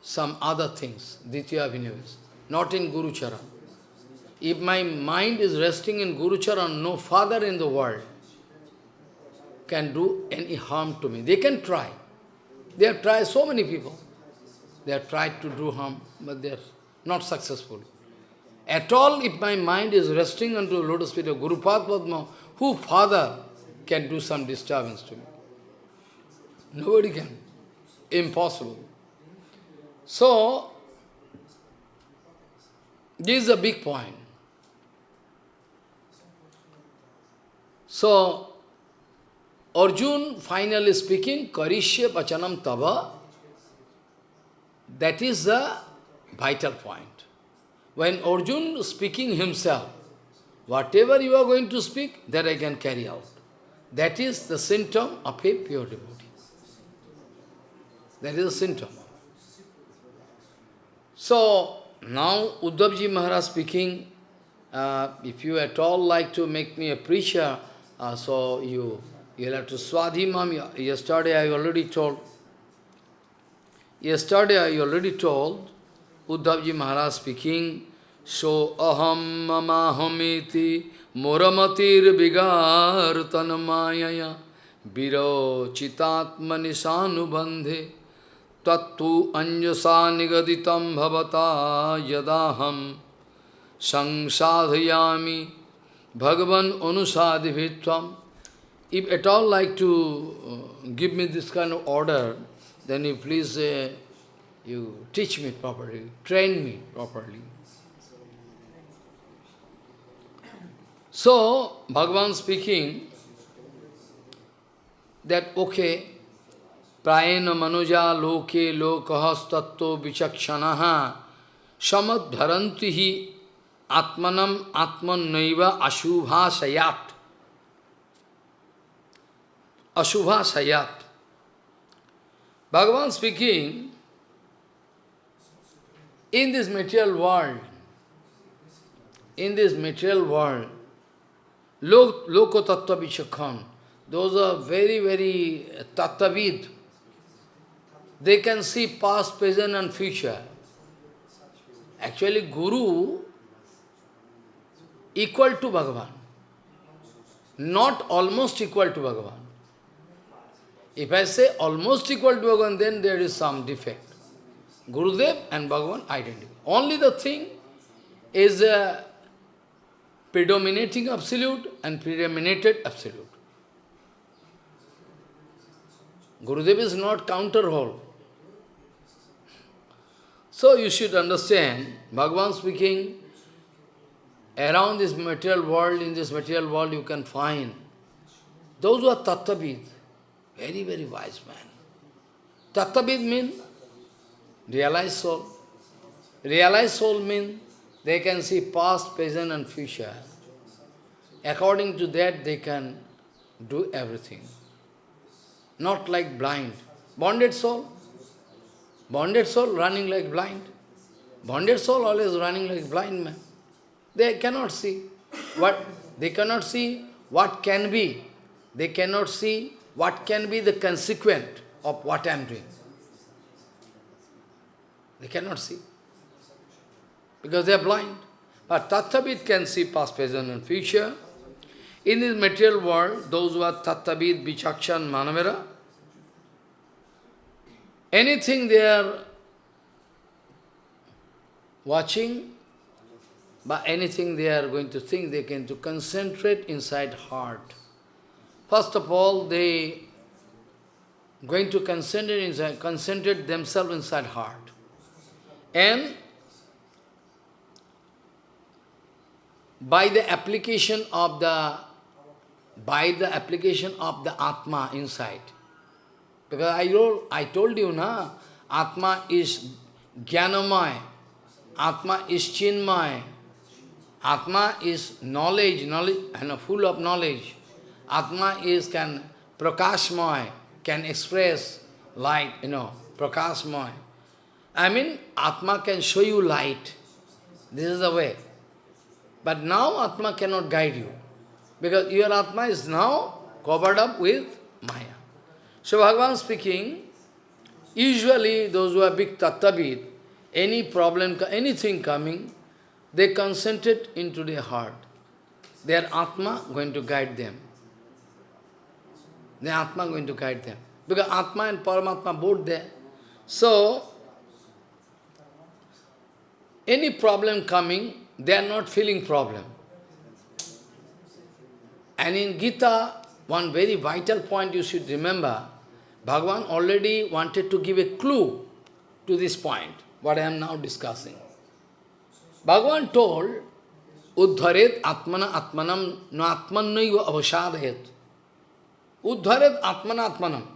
some other things, Ditya Abhinavis, not in Guru Charan. If my mind is resting in Guru Charan, no father in the world can do any harm to me. They can try. They have tried, so many people. They have tried to do harm, but they are not successful. At all, if my mind is resting onto the lotus feet of Guru Padma, who father can do some disturbance to me? Nobody can. Impossible. So, this is a big point. So, Arjun finally speaking, Karishya Pachanam Tava, that is the vital point. When Arjun speaking himself, whatever you are going to speak, that I can carry out. That is the symptom of a pure devotee. That is a symptom. So, now Uddhavji Maharaj speaking, uh, if you at all like to make me a preacher, uh, so you, you'll have to swadhimam. Yesterday I already told. Yesterday I already told Uddhavji Maharaj speaking, So aham mamahamiti moramatir vigar tanmayaya viro chitatmani sanubandhe tattu anjasa nigaditam bhavata yadaham sangsadhyami bhagavan anusadhivitvam. If at all like to uh, give me this kind of order, then you please uh, you teach me properly, train me properly. So, Bhagavan speaking that, okay, prayena manuja loke lokahas tattva vichakshanaha samadharantihi atmanam atman atmanaiva ashubha sayat. Ashubha sayat. Bhagavan speaking, in this material world, in this material world, Loko Tattva Vichakhan, those are very, very tattavid. They can see past, present and future. Actually, Guru equal to Bhagavan. Not almost equal to Bhagavan. If I say almost equal to Bhagavan, then there is some defect. Gurudev and Bhagavan identical. Only the thing is a predominating absolute and predominated absolute. Gurudev is not counter whole. So you should understand, Bhagavan speaking, around this material world, in this material world you can find those who are tattvavid, very, very wise man. Tattvavid means realized soul. Realized soul means they can see past, present and future. According to that, they can do everything. Not like blind. Bonded soul. Bonded soul running like blind. Bonded soul always running like blind man. They cannot see what they cannot see what can be. They cannot see what can be the consequent of what I am doing. They cannot see. Because they are blind. But Tattvavid can see past, present and future. In this material world, those who are Tattvavid, Vichakshan, Manavera, anything they are watching, but anything they are going to think, they can to concentrate inside heart. First of all, they going to concentrate, inside, concentrate themselves inside heart. And by the application of the by the application of the Atma inside. Because I told, I told you, na, Atma is Jnanamaya, Atma is Chinmaya, Atma is knowledge, knowledge and full of knowledge. Atma is can prakashmaya, can express light, you know, prakashmaya. I mean, Atma can show you light. This is the way. But now Atma cannot guide you. Because your Atma is now covered up with Maya. So Bhagavan speaking, usually those who are big tattvavid, any problem, anything coming, they concentrate into their heart. Their Atma going to guide them. Their Atma going to guide them. Because Atma and Paramatma both there. So, any problem coming, they are not feeling problem. And in Gita, one very vital point you should remember, Bhagavan already wanted to give a clue to this point, what I am now discussing. Bhagavan told, Uddharet atmana atmanam na atmannaiva avashadayat. Uddharet atmana atmanam.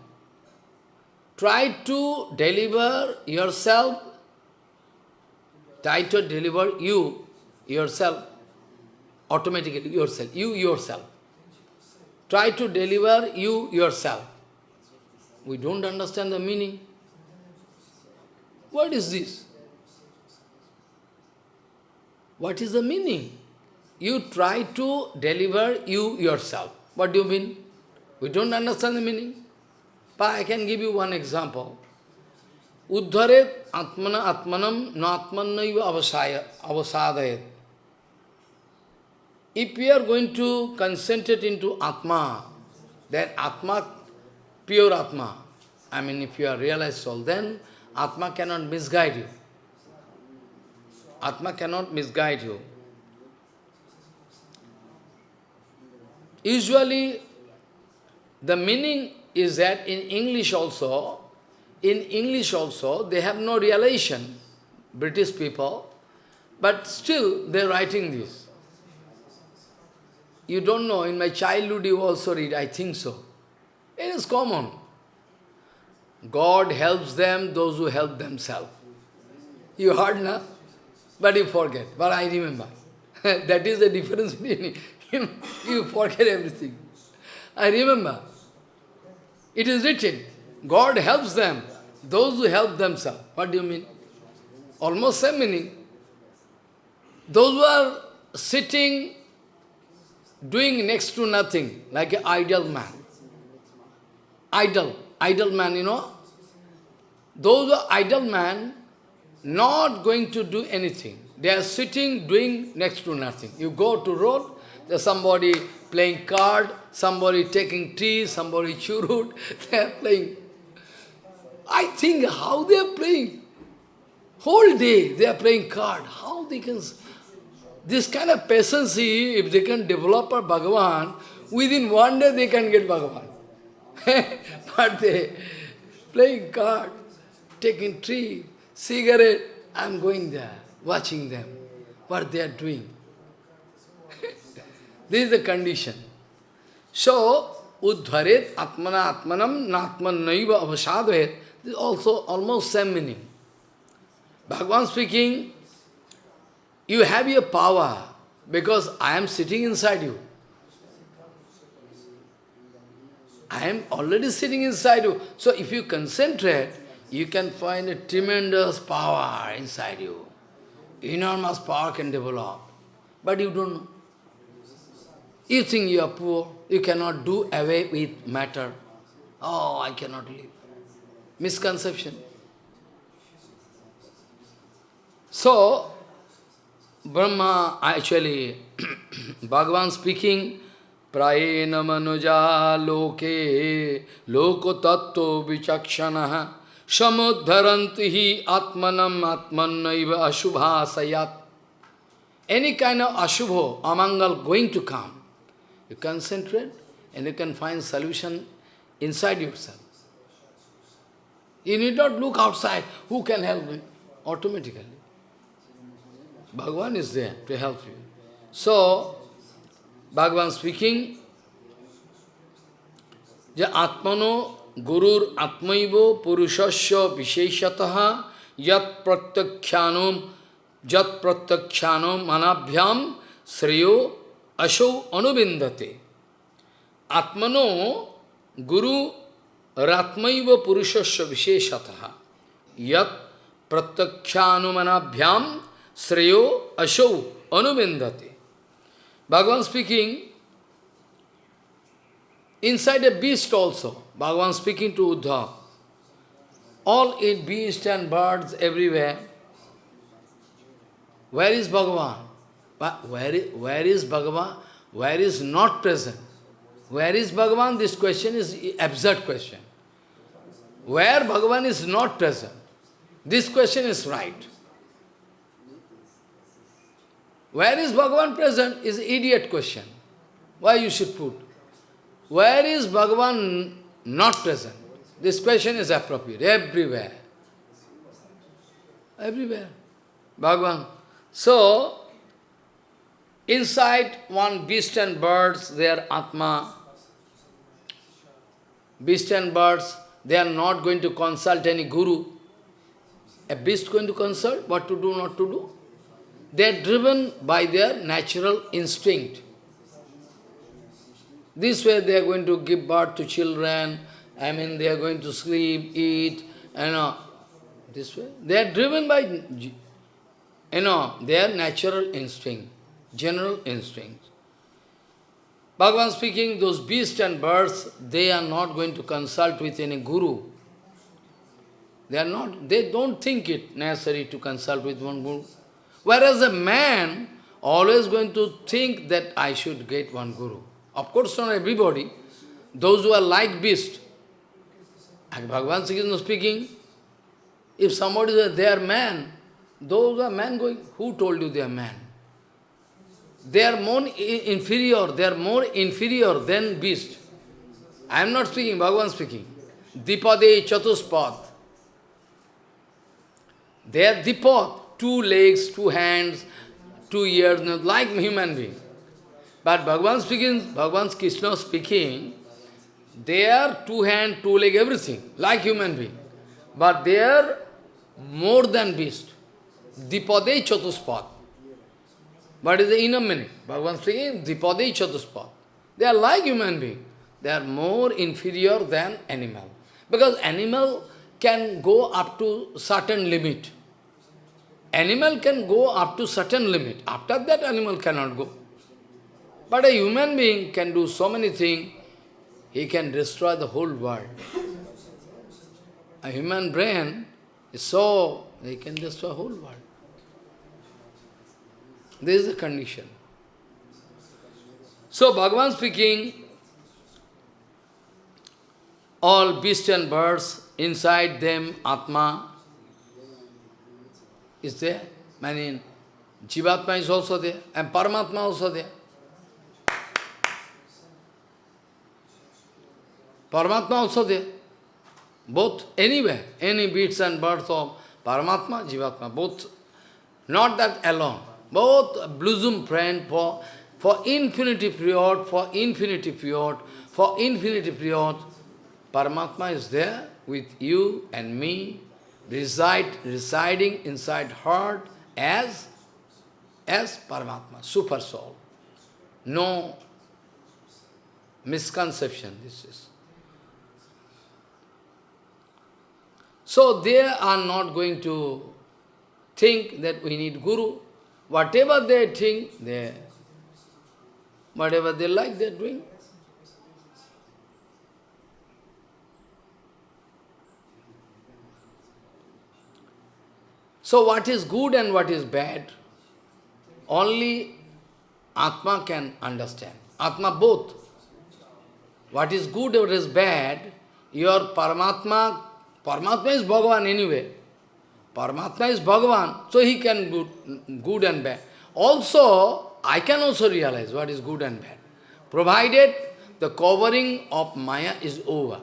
Try to deliver yourself, try to deliver you, yourself, automatically yourself, you yourself. Try to deliver you yourself. We don't understand the meaning. What is this? What is the meaning? You try to deliver you yourself. What do you mean? We don't understand the meaning. But I can give you one example. Uddharet atmana atmanam na atmannaiva avasadayat. If we are going to concentrate into Atma, then Atma, pure Atma, I mean if you are realized soul, then Atma cannot misguide you. Atma cannot misguide you. Usually, the meaning is that in English also, in English also, they have no relation, British people, but still they are writing this. You don't know, in my childhood you also read, I think so. It is common. God helps them, those who help themselves. You heard, na? But you forget. But I remember. that is the difference between you, you forget everything. I remember. It is written, God helps them, those who help themselves. What do you mean? Almost same meaning. Those who are sitting, doing next to nothing, like an idle man. idle, idle man, you know. Those are idle man, not going to do anything. They are sitting, doing next to nothing. You go to road, there's somebody playing card, somebody taking tea, somebody churut, they are playing. I think how they are playing. Whole day they are playing card. How they can... This kind of patience, if they can develop a Bhagavan, within one day they can get Bhagavan. but they playing card, taking tea, cigarette, I am going there, watching them, what they are doing. This is the condition. So, Uddharet Atmana Atmanam Natman Naiva Avasadhet, this is also almost same meaning. Bhagavan speaking, you have your power because I am sitting inside you. I am already sitting inside you. So if you concentrate, you can find a tremendous power inside you. Enormous power can develop. But you don't know. You think you are poor, you cannot do away with matter. Oh, I cannot live. Misconception. So, Brahma, actually, Bhagavan speaking, Prayena manuja loke loko tattva vichakshana samudharanti hi atmanam atmanaiva ashubha sayat. Any kind of ashubha, amangal going to come, you concentrate and you can find solution inside yourself. You need not look outside, who can help me? Automatically. Bhagavan is there to help you. So, Bhagavan speaking, যে আত্মনো গুরুর আত্মৈব পুরুষস্য বিশেষত যৎ প্রত্যক্ষানম যৎ প্রত্যক্ষানম মানাভ্যাম শ্রেয় अशो अनुबिंदते। आत्मनो गुरु रात्मैव पुरुषस्य विशेषतः। यत् प्रत्यक्षानुमनाभ्याम श्रेयो अशो अनुबिंदते। Bhagwan speaking inside a beast also Bhagwan speaking to Uddhav all in beast and birds everywhere where is Bhagwan But where is, where is Bhagavan? Where is not present? Where is Bhagavan? This question is absurd question. Where Bhagavan is not present? This question is right. Where is Bhagavan present is idiot question. Why you should put? Where is Bhagavan not present? This question is appropriate everywhere. Everywhere. Bhagavan. So, Inside one beast and birds, their Atma. Beast and birds, they are not going to consult any guru. A beast going to consult what to do, not to do? They are driven by their natural instinct. This way they are going to give birth to children, I mean they are going to sleep, eat, you know, this way. They are driven by, you know, their natural instinct general instincts. Bhagavan speaking, those beasts and birds, they are not going to consult with any guru. They are not, they don't think it necessary to consult with one guru. Whereas a man always going to think that I should get one guru. Of course, not everybody. Those who are like beast. And Bhagavan Krishna speaking, if somebody is they are man, those are man going, who told you they are man? They are more inferior, they are more inferior than beast. I am not speaking, Bhagavan speaking. Dipade chatuspad. They are dipad, two legs, two hands, two ears, like human being. But Bhagavan speaking, Bhagavan Krishna speaking, they are two hand, two leg, everything, like human being. But they are more than beast. Dipade chatuspad. What is the inner meaning? Bhagavan speaking, Dipade Chatuspad. They are like human being. They are more inferior than animal. Because animal can go up to certain limit. Animal can go up to certain limit. After that, animal cannot go. But a human being can do so many things. he can destroy the whole world. A human brain is so, he can destroy the whole world. This is the condition. So Bhagavan speaking, all beasts and birds, inside them Atma is there. I mean, Jivatma is also there, and Paramatma also there. Paramatma also there. Both, anywhere, any beasts and birds of Paramatma, Jivatma, both. Not that alone. Both blossom friend for, for infinity period, for infinity period, for infinity period. Paramatma is there with you and me, reside, residing inside heart as, as Paramatma, super soul. No misconception this is. So they are not going to think that we need Guru. Whatever they think, they, whatever they like, they're doing. So what is good and what is bad, only Atma can understand. Atma both. What is good or is bad, your Paramatma, Paramatma is Bhagavan anyway. Paramatma is Bhagavan, so he can good, good and bad. Also, I can also realize what is good and bad. Provided the covering of Maya is over,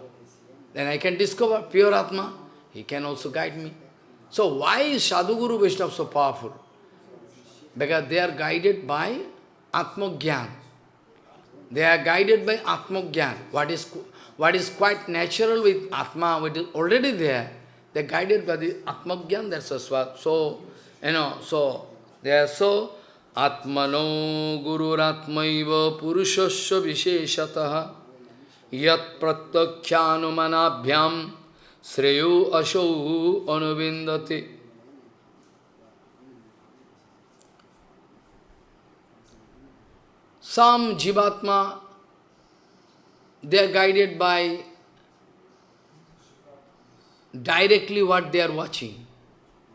then I can discover pure Atma. He can also guide me. So why is Sadhguru Vaishnava so powerful? Because they are guided by Atmogyan. They are guided by Atmogyan. What is, what is quite natural with Atma, what is already there, they are guided by the Atmogyan, that's a swat. So, you know, so they are so Atmano Gururatmaiva Purushasya Visheshataha Yat Pratakyanumanabhyam Sreyo Asho Anuvindati. Some Jivatma, they are guided by directly what they are watching.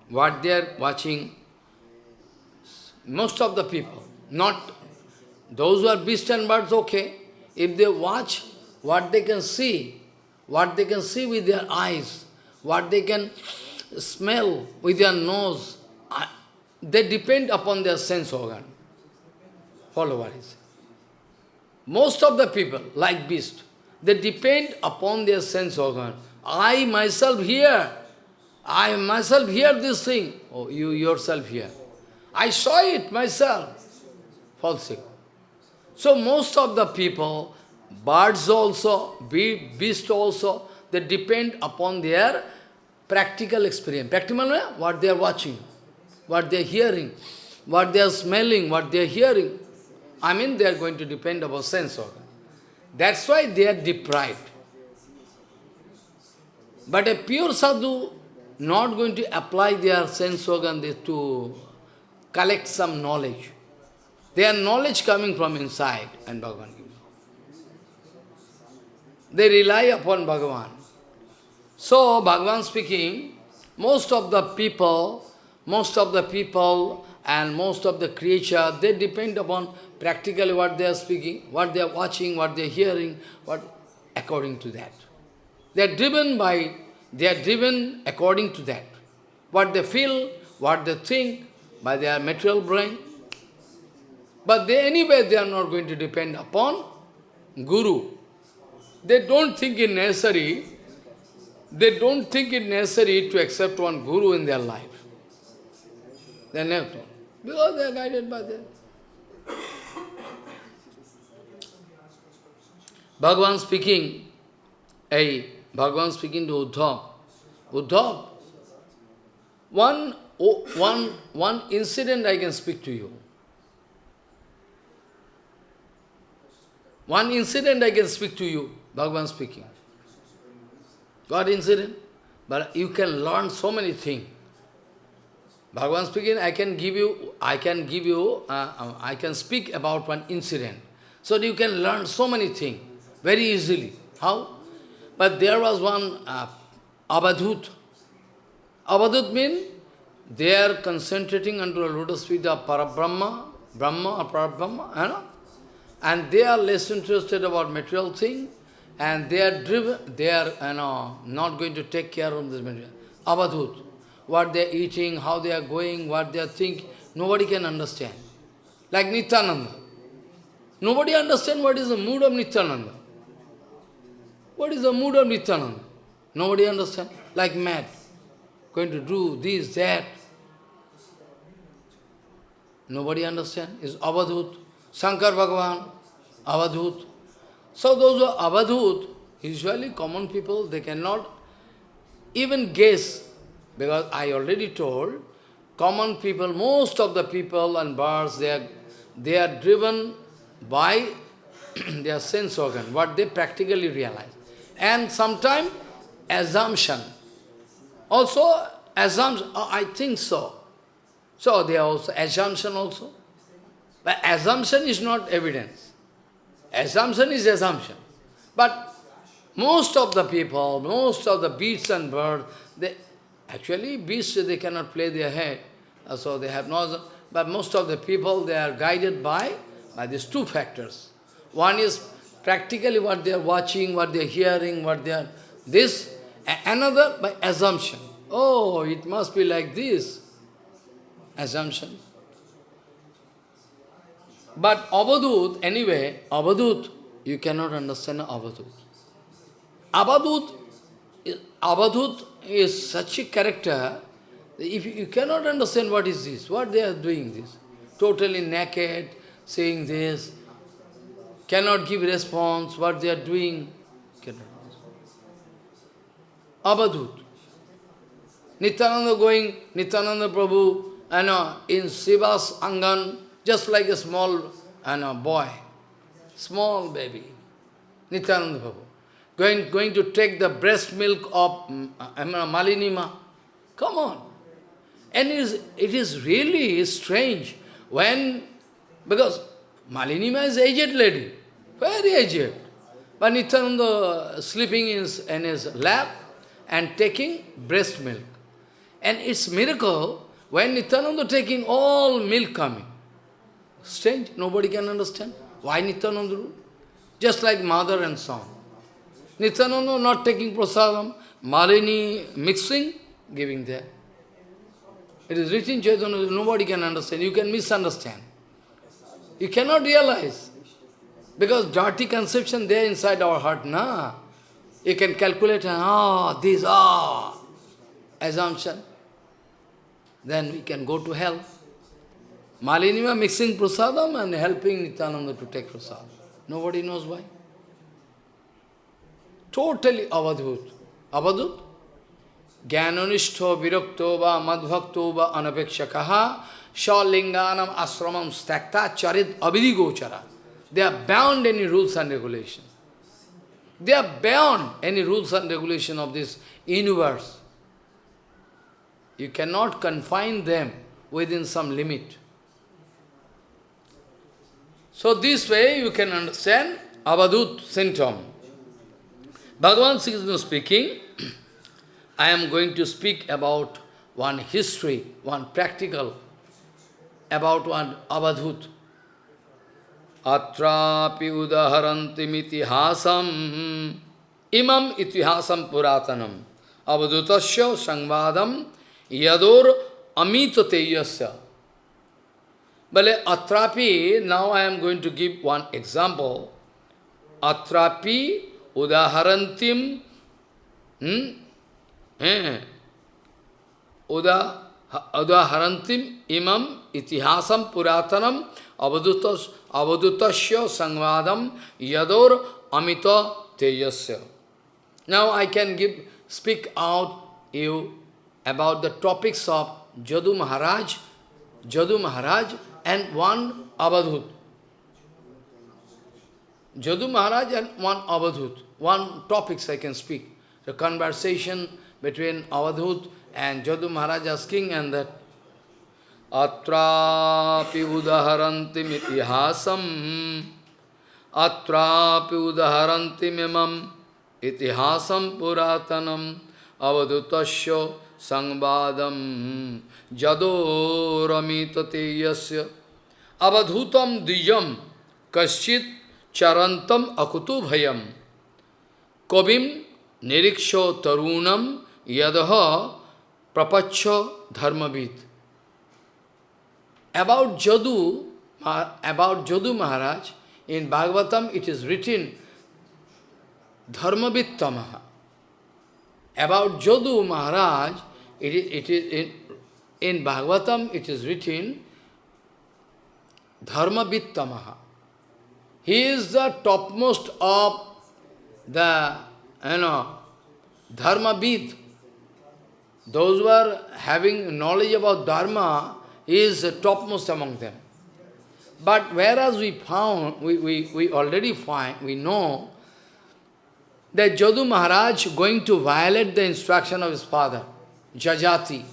What they are watching, most of the people, not those who are beasts and birds, okay. If they watch what they can see, what they can see with their eyes, what they can smell with their nose, they depend upon their sense organ. Follow what is. Most of the people, like beast, they depend upon their sense organ. I myself hear, I myself hear this thing. Oh, you yourself hear. I saw it myself. False. So most of the people, Birds also, beasts also, they depend upon their practical experience. Practical, what they are watching, what they are hearing, what they are smelling, what they are hearing. I mean, they are going to depend upon sense organ. That's why they are deprived. But a pure sadhu not going to apply their sense organ to collect some knowledge. Their knowledge coming from inside and Bhagavan gives. they rely upon Bhagavan. So, Bhagavan speaking, most of the people, most of the people and most of the creature, they depend upon practically what they are speaking, what they are watching, what they are hearing, what according to that. They are driven by, they are driven according to that. What they feel, what they think, by their material brain. But they anyway, they are not going to depend upon Guru. They don't think it necessary, they don't think it necessary to accept one guru in their life. They never don't. Because they are guided by them. Bhagavan speaking, a Bhagavan speaking to Uddhav. Uddhav, one, one, one incident I can speak to you. One incident I can speak to you. Bhagavan speaking. What incident? But you can learn so many things. Bhagavan speaking, I can give you, I can give you, uh, uh, I can speak about one incident. So you can learn so many things very easily. How? But there was one uh, Abadhut. Abadhut means they are concentrating onto the lotus feet of Parabrahma, Brahma or Parabrahma, you know? and they are less interested about material thing, and they are driven, they are you know, not going to take care of this material. Abadhut, what they are eating, how they are going, what they are thinking, nobody can understand. Like Nityananda. Nobody understand what is the mood of Nityananda. What is the mood of Nityananda? Nobody understand. Like mad. Going to do this, that. Nobody understand. Is Avadhut. Shankar Bhagavan, Avadhut. So those who are Avadhut, usually common people, they cannot even guess. Because I already told, common people, most of the people and birds, they are, they are driven by their sense organ, what they practically realize. And sometimes assumption. Also, assumption, oh, I think so. So they are also assumption also. But assumption is not evidence. Assumption is assumption. But most of the people, most of the beasts and birds, they actually beasts they cannot play their head, uh, so they have no. But most of the people they are guided by by these two factors. One is practically what they are watching, what they are hearing, what they are this. Another by assumption. Oh, it must be like this. Assumption. But Abadut, anyway, Abadut, you cannot understand Abadut. Abadut, Abadut is such a character, if you cannot understand what is this, what they are doing this, totally naked, saying this, cannot give response, what they are doing, cannot. Abadut. Nityananda going, Nityananda Prabhu, you know, in Srivas Angan, just like a small you know, boy, small baby, Nityananda Prabhu, going, going to take the breast milk of um, Malinima. Come on. And it is, it is really strange when, because Malinima is aged lady, very aged. But Nityananda sleeping in his, in his lap and taking breast milk. And it's miracle when Nityananda taking all milk coming. Strange, nobody can understand. Why Nityananda Just like mother and son. Nityananda not taking prasadam, Malini mixing, giving there. It is written Chaitanya, nobody can understand. You can misunderstand. You cannot realize. Because dirty conception there inside our heart, na. You can calculate, ah, oh, this, ah, oh, assumption. Then we can go to hell. Malinima mixing prasadam and helping Nityananda to take prasadam. Nobody knows why. Totally avadhut. Avadhut? Jnananishto virakto va madbhakto va anapekshakaha asramam stakta charit abhidi gochara. They are bound any rules and regulations. They are beyond any rules and regulation of this universe. You cannot confine them within some limit. So this way you can understand Avadut symptom. Bhagavan Sri speaking, I am going to speak about one history, one practical, about one Avadhut. Atrapi udaharantim itihasam imam itihasam puratanam avadhutasya sangvadam yador amitateyasya But atrapi, now I am going to give one example. Atrapi udaharantim hmm? Uda, udaharantim imam itihasam Avadhut Avadhut संवादम यदोर अमित तेजस् now I can give speak out you about the topics of Jadu Maharaj Jadu Maharaj and one Avadhut Jadu Maharaj and one Avadhut one topics I can speak the conversation between Avadhut and Jadu Maharaj asking and that Atrapi udaharantim itihasam atrapi udaharanti mimam itihasam puratanam avadutasya sangbadam jado ramitate yasya avadhutam dijam kaschit charantam akutu bhayam kavim niriksho tarunam yadaha prapacha dharmavid. About Jadu, about Jadu Maharaj, in Bhagavatam it is written Dharmavittamaha. About Jadu Maharaj, it is, it is in, in Bhagavatam it is written Dharmavittamaha. He is the topmost of the, you know, Dharmavid. Those who are having knowledge about Dharma, he is topmost among them. But whereas we found, we, we, we already find, we know that Jadu Maharaj going to violate the instruction of his father, Jajati.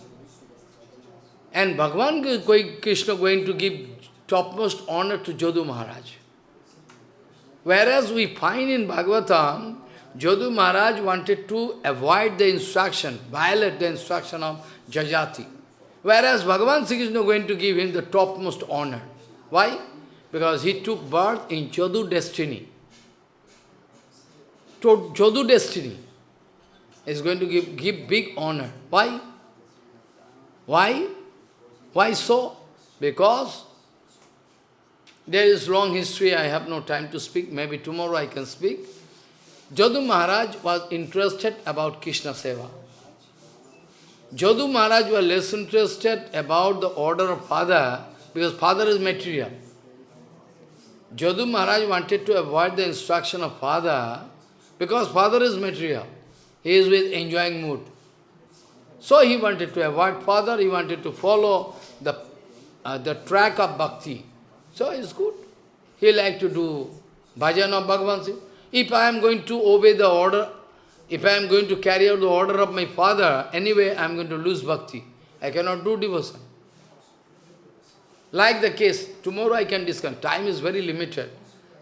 And Bhagavan Krishna going to give topmost honor to Jadu Maharaj. Whereas we find in Bhagavatam, Jadu Maharaj wanted to avoid the instruction, violate the instruction of Jajati. Whereas Bhagavan Sri Krishna going to give him the topmost honor. Why? Because he took birth in Jadu destiny. Jadu destiny is going to give, give big honor. Why? Why? Why so? Because there is long history, I have no time to speak, maybe tomorrow I can speak. Jadu Maharaj was interested about Krishna Seva. Jadu Maharaj was less interested about the order of father, because father is material. Jadu Maharaj wanted to avoid the instruction of father, because father is material. He is with enjoying mood. So he wanted to avoid father, he wanted to follow the, uh, the track of bhakti. So it's good. He like to do bhajan of Bhagavan If I am going to obey the order, if I am going to carry out the order of my father, anyway I am going to lose bhakti. I cannot do devotion. Like the case, tomorrow I can discuss. Time is very limited,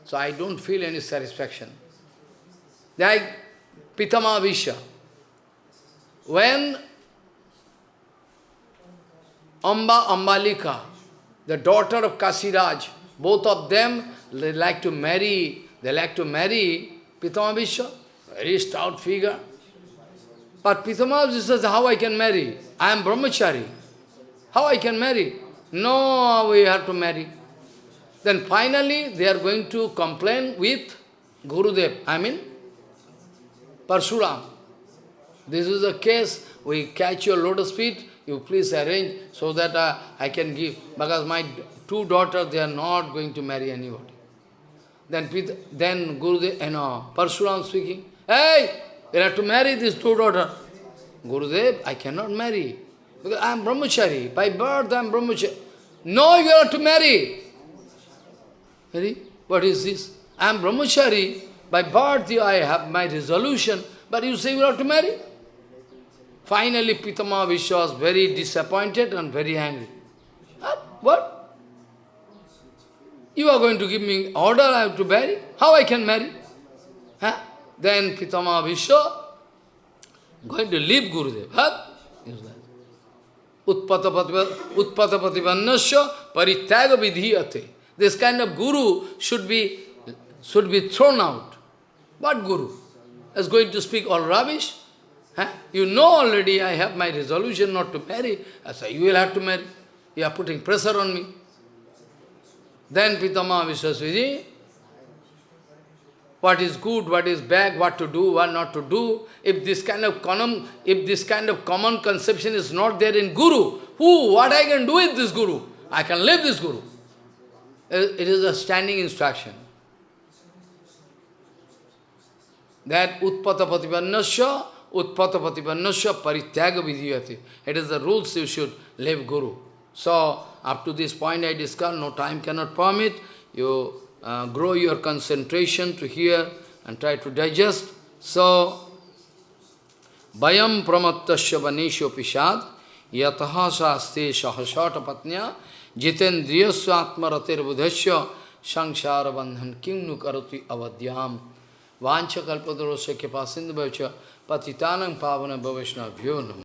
so I don't feel any satisfaction. Like Pitama Visha. When Amba Ambalika, the daughter of Kasiraj, both of them, they like to marry, they like to marry Pitama Vishwa, very stout figure. But Pitama says, how I can marry? I am brahmachari. How I can marry? No, we have to marry. Then finally, they are going to complain with Gurudev, I mean, Parshuram. This is the case, we catch your lotus feet, you please arrange so that uh, I can give. Because my two daughters, they are not going to marry anybody. Then, then Gurudev, you know, Parshuram speaking, Hey, you have to marry these two daughters. Gurudev, I cannot marry. Because I am brahmachari. By birth I am brahmachari. No, you have to marry. Ready? What is this? I am brahmachari. By birth I have my resolution. But you say you have to marry? Finally, Pitama Vishwa was very disappointed and very angry. What? You are going to give me order I have to marry? How I can marry? Huh? Then Pitama Vishwa going to leave Gurudev. Huh? Utpatapatipannasya parityaga vidhiyate. This kind of guru should be, should be thrown out. What guru? Is going to speak all rubbish? Huh? You know already I have my resolution not to marry. I say, you will have to marry. You are putting pressure on me. Then Pitama Vishwasviji, what is good, what is bad, what to do, what not to do. If this kind of common, if this kind of common conception is not there in Guru, who, what I can do with this Guru? I can live this Guru. It is a standing instruction. That utpata patipannasya, utpata patipannasya parityaga vidhyati. It is the rules you should live Guru. So, up to this point I discussed, no time cannot permit. You uh, grow your concentration to hear and try to digest. So, Bayam pramattasya vanesho pishad yataha saste sahasata patnya jitendriyasya atmaratir budhasya Sangsara bandhan kim nu karati avadyam Vancha sindhu patitanam pavana bhavishna bhyo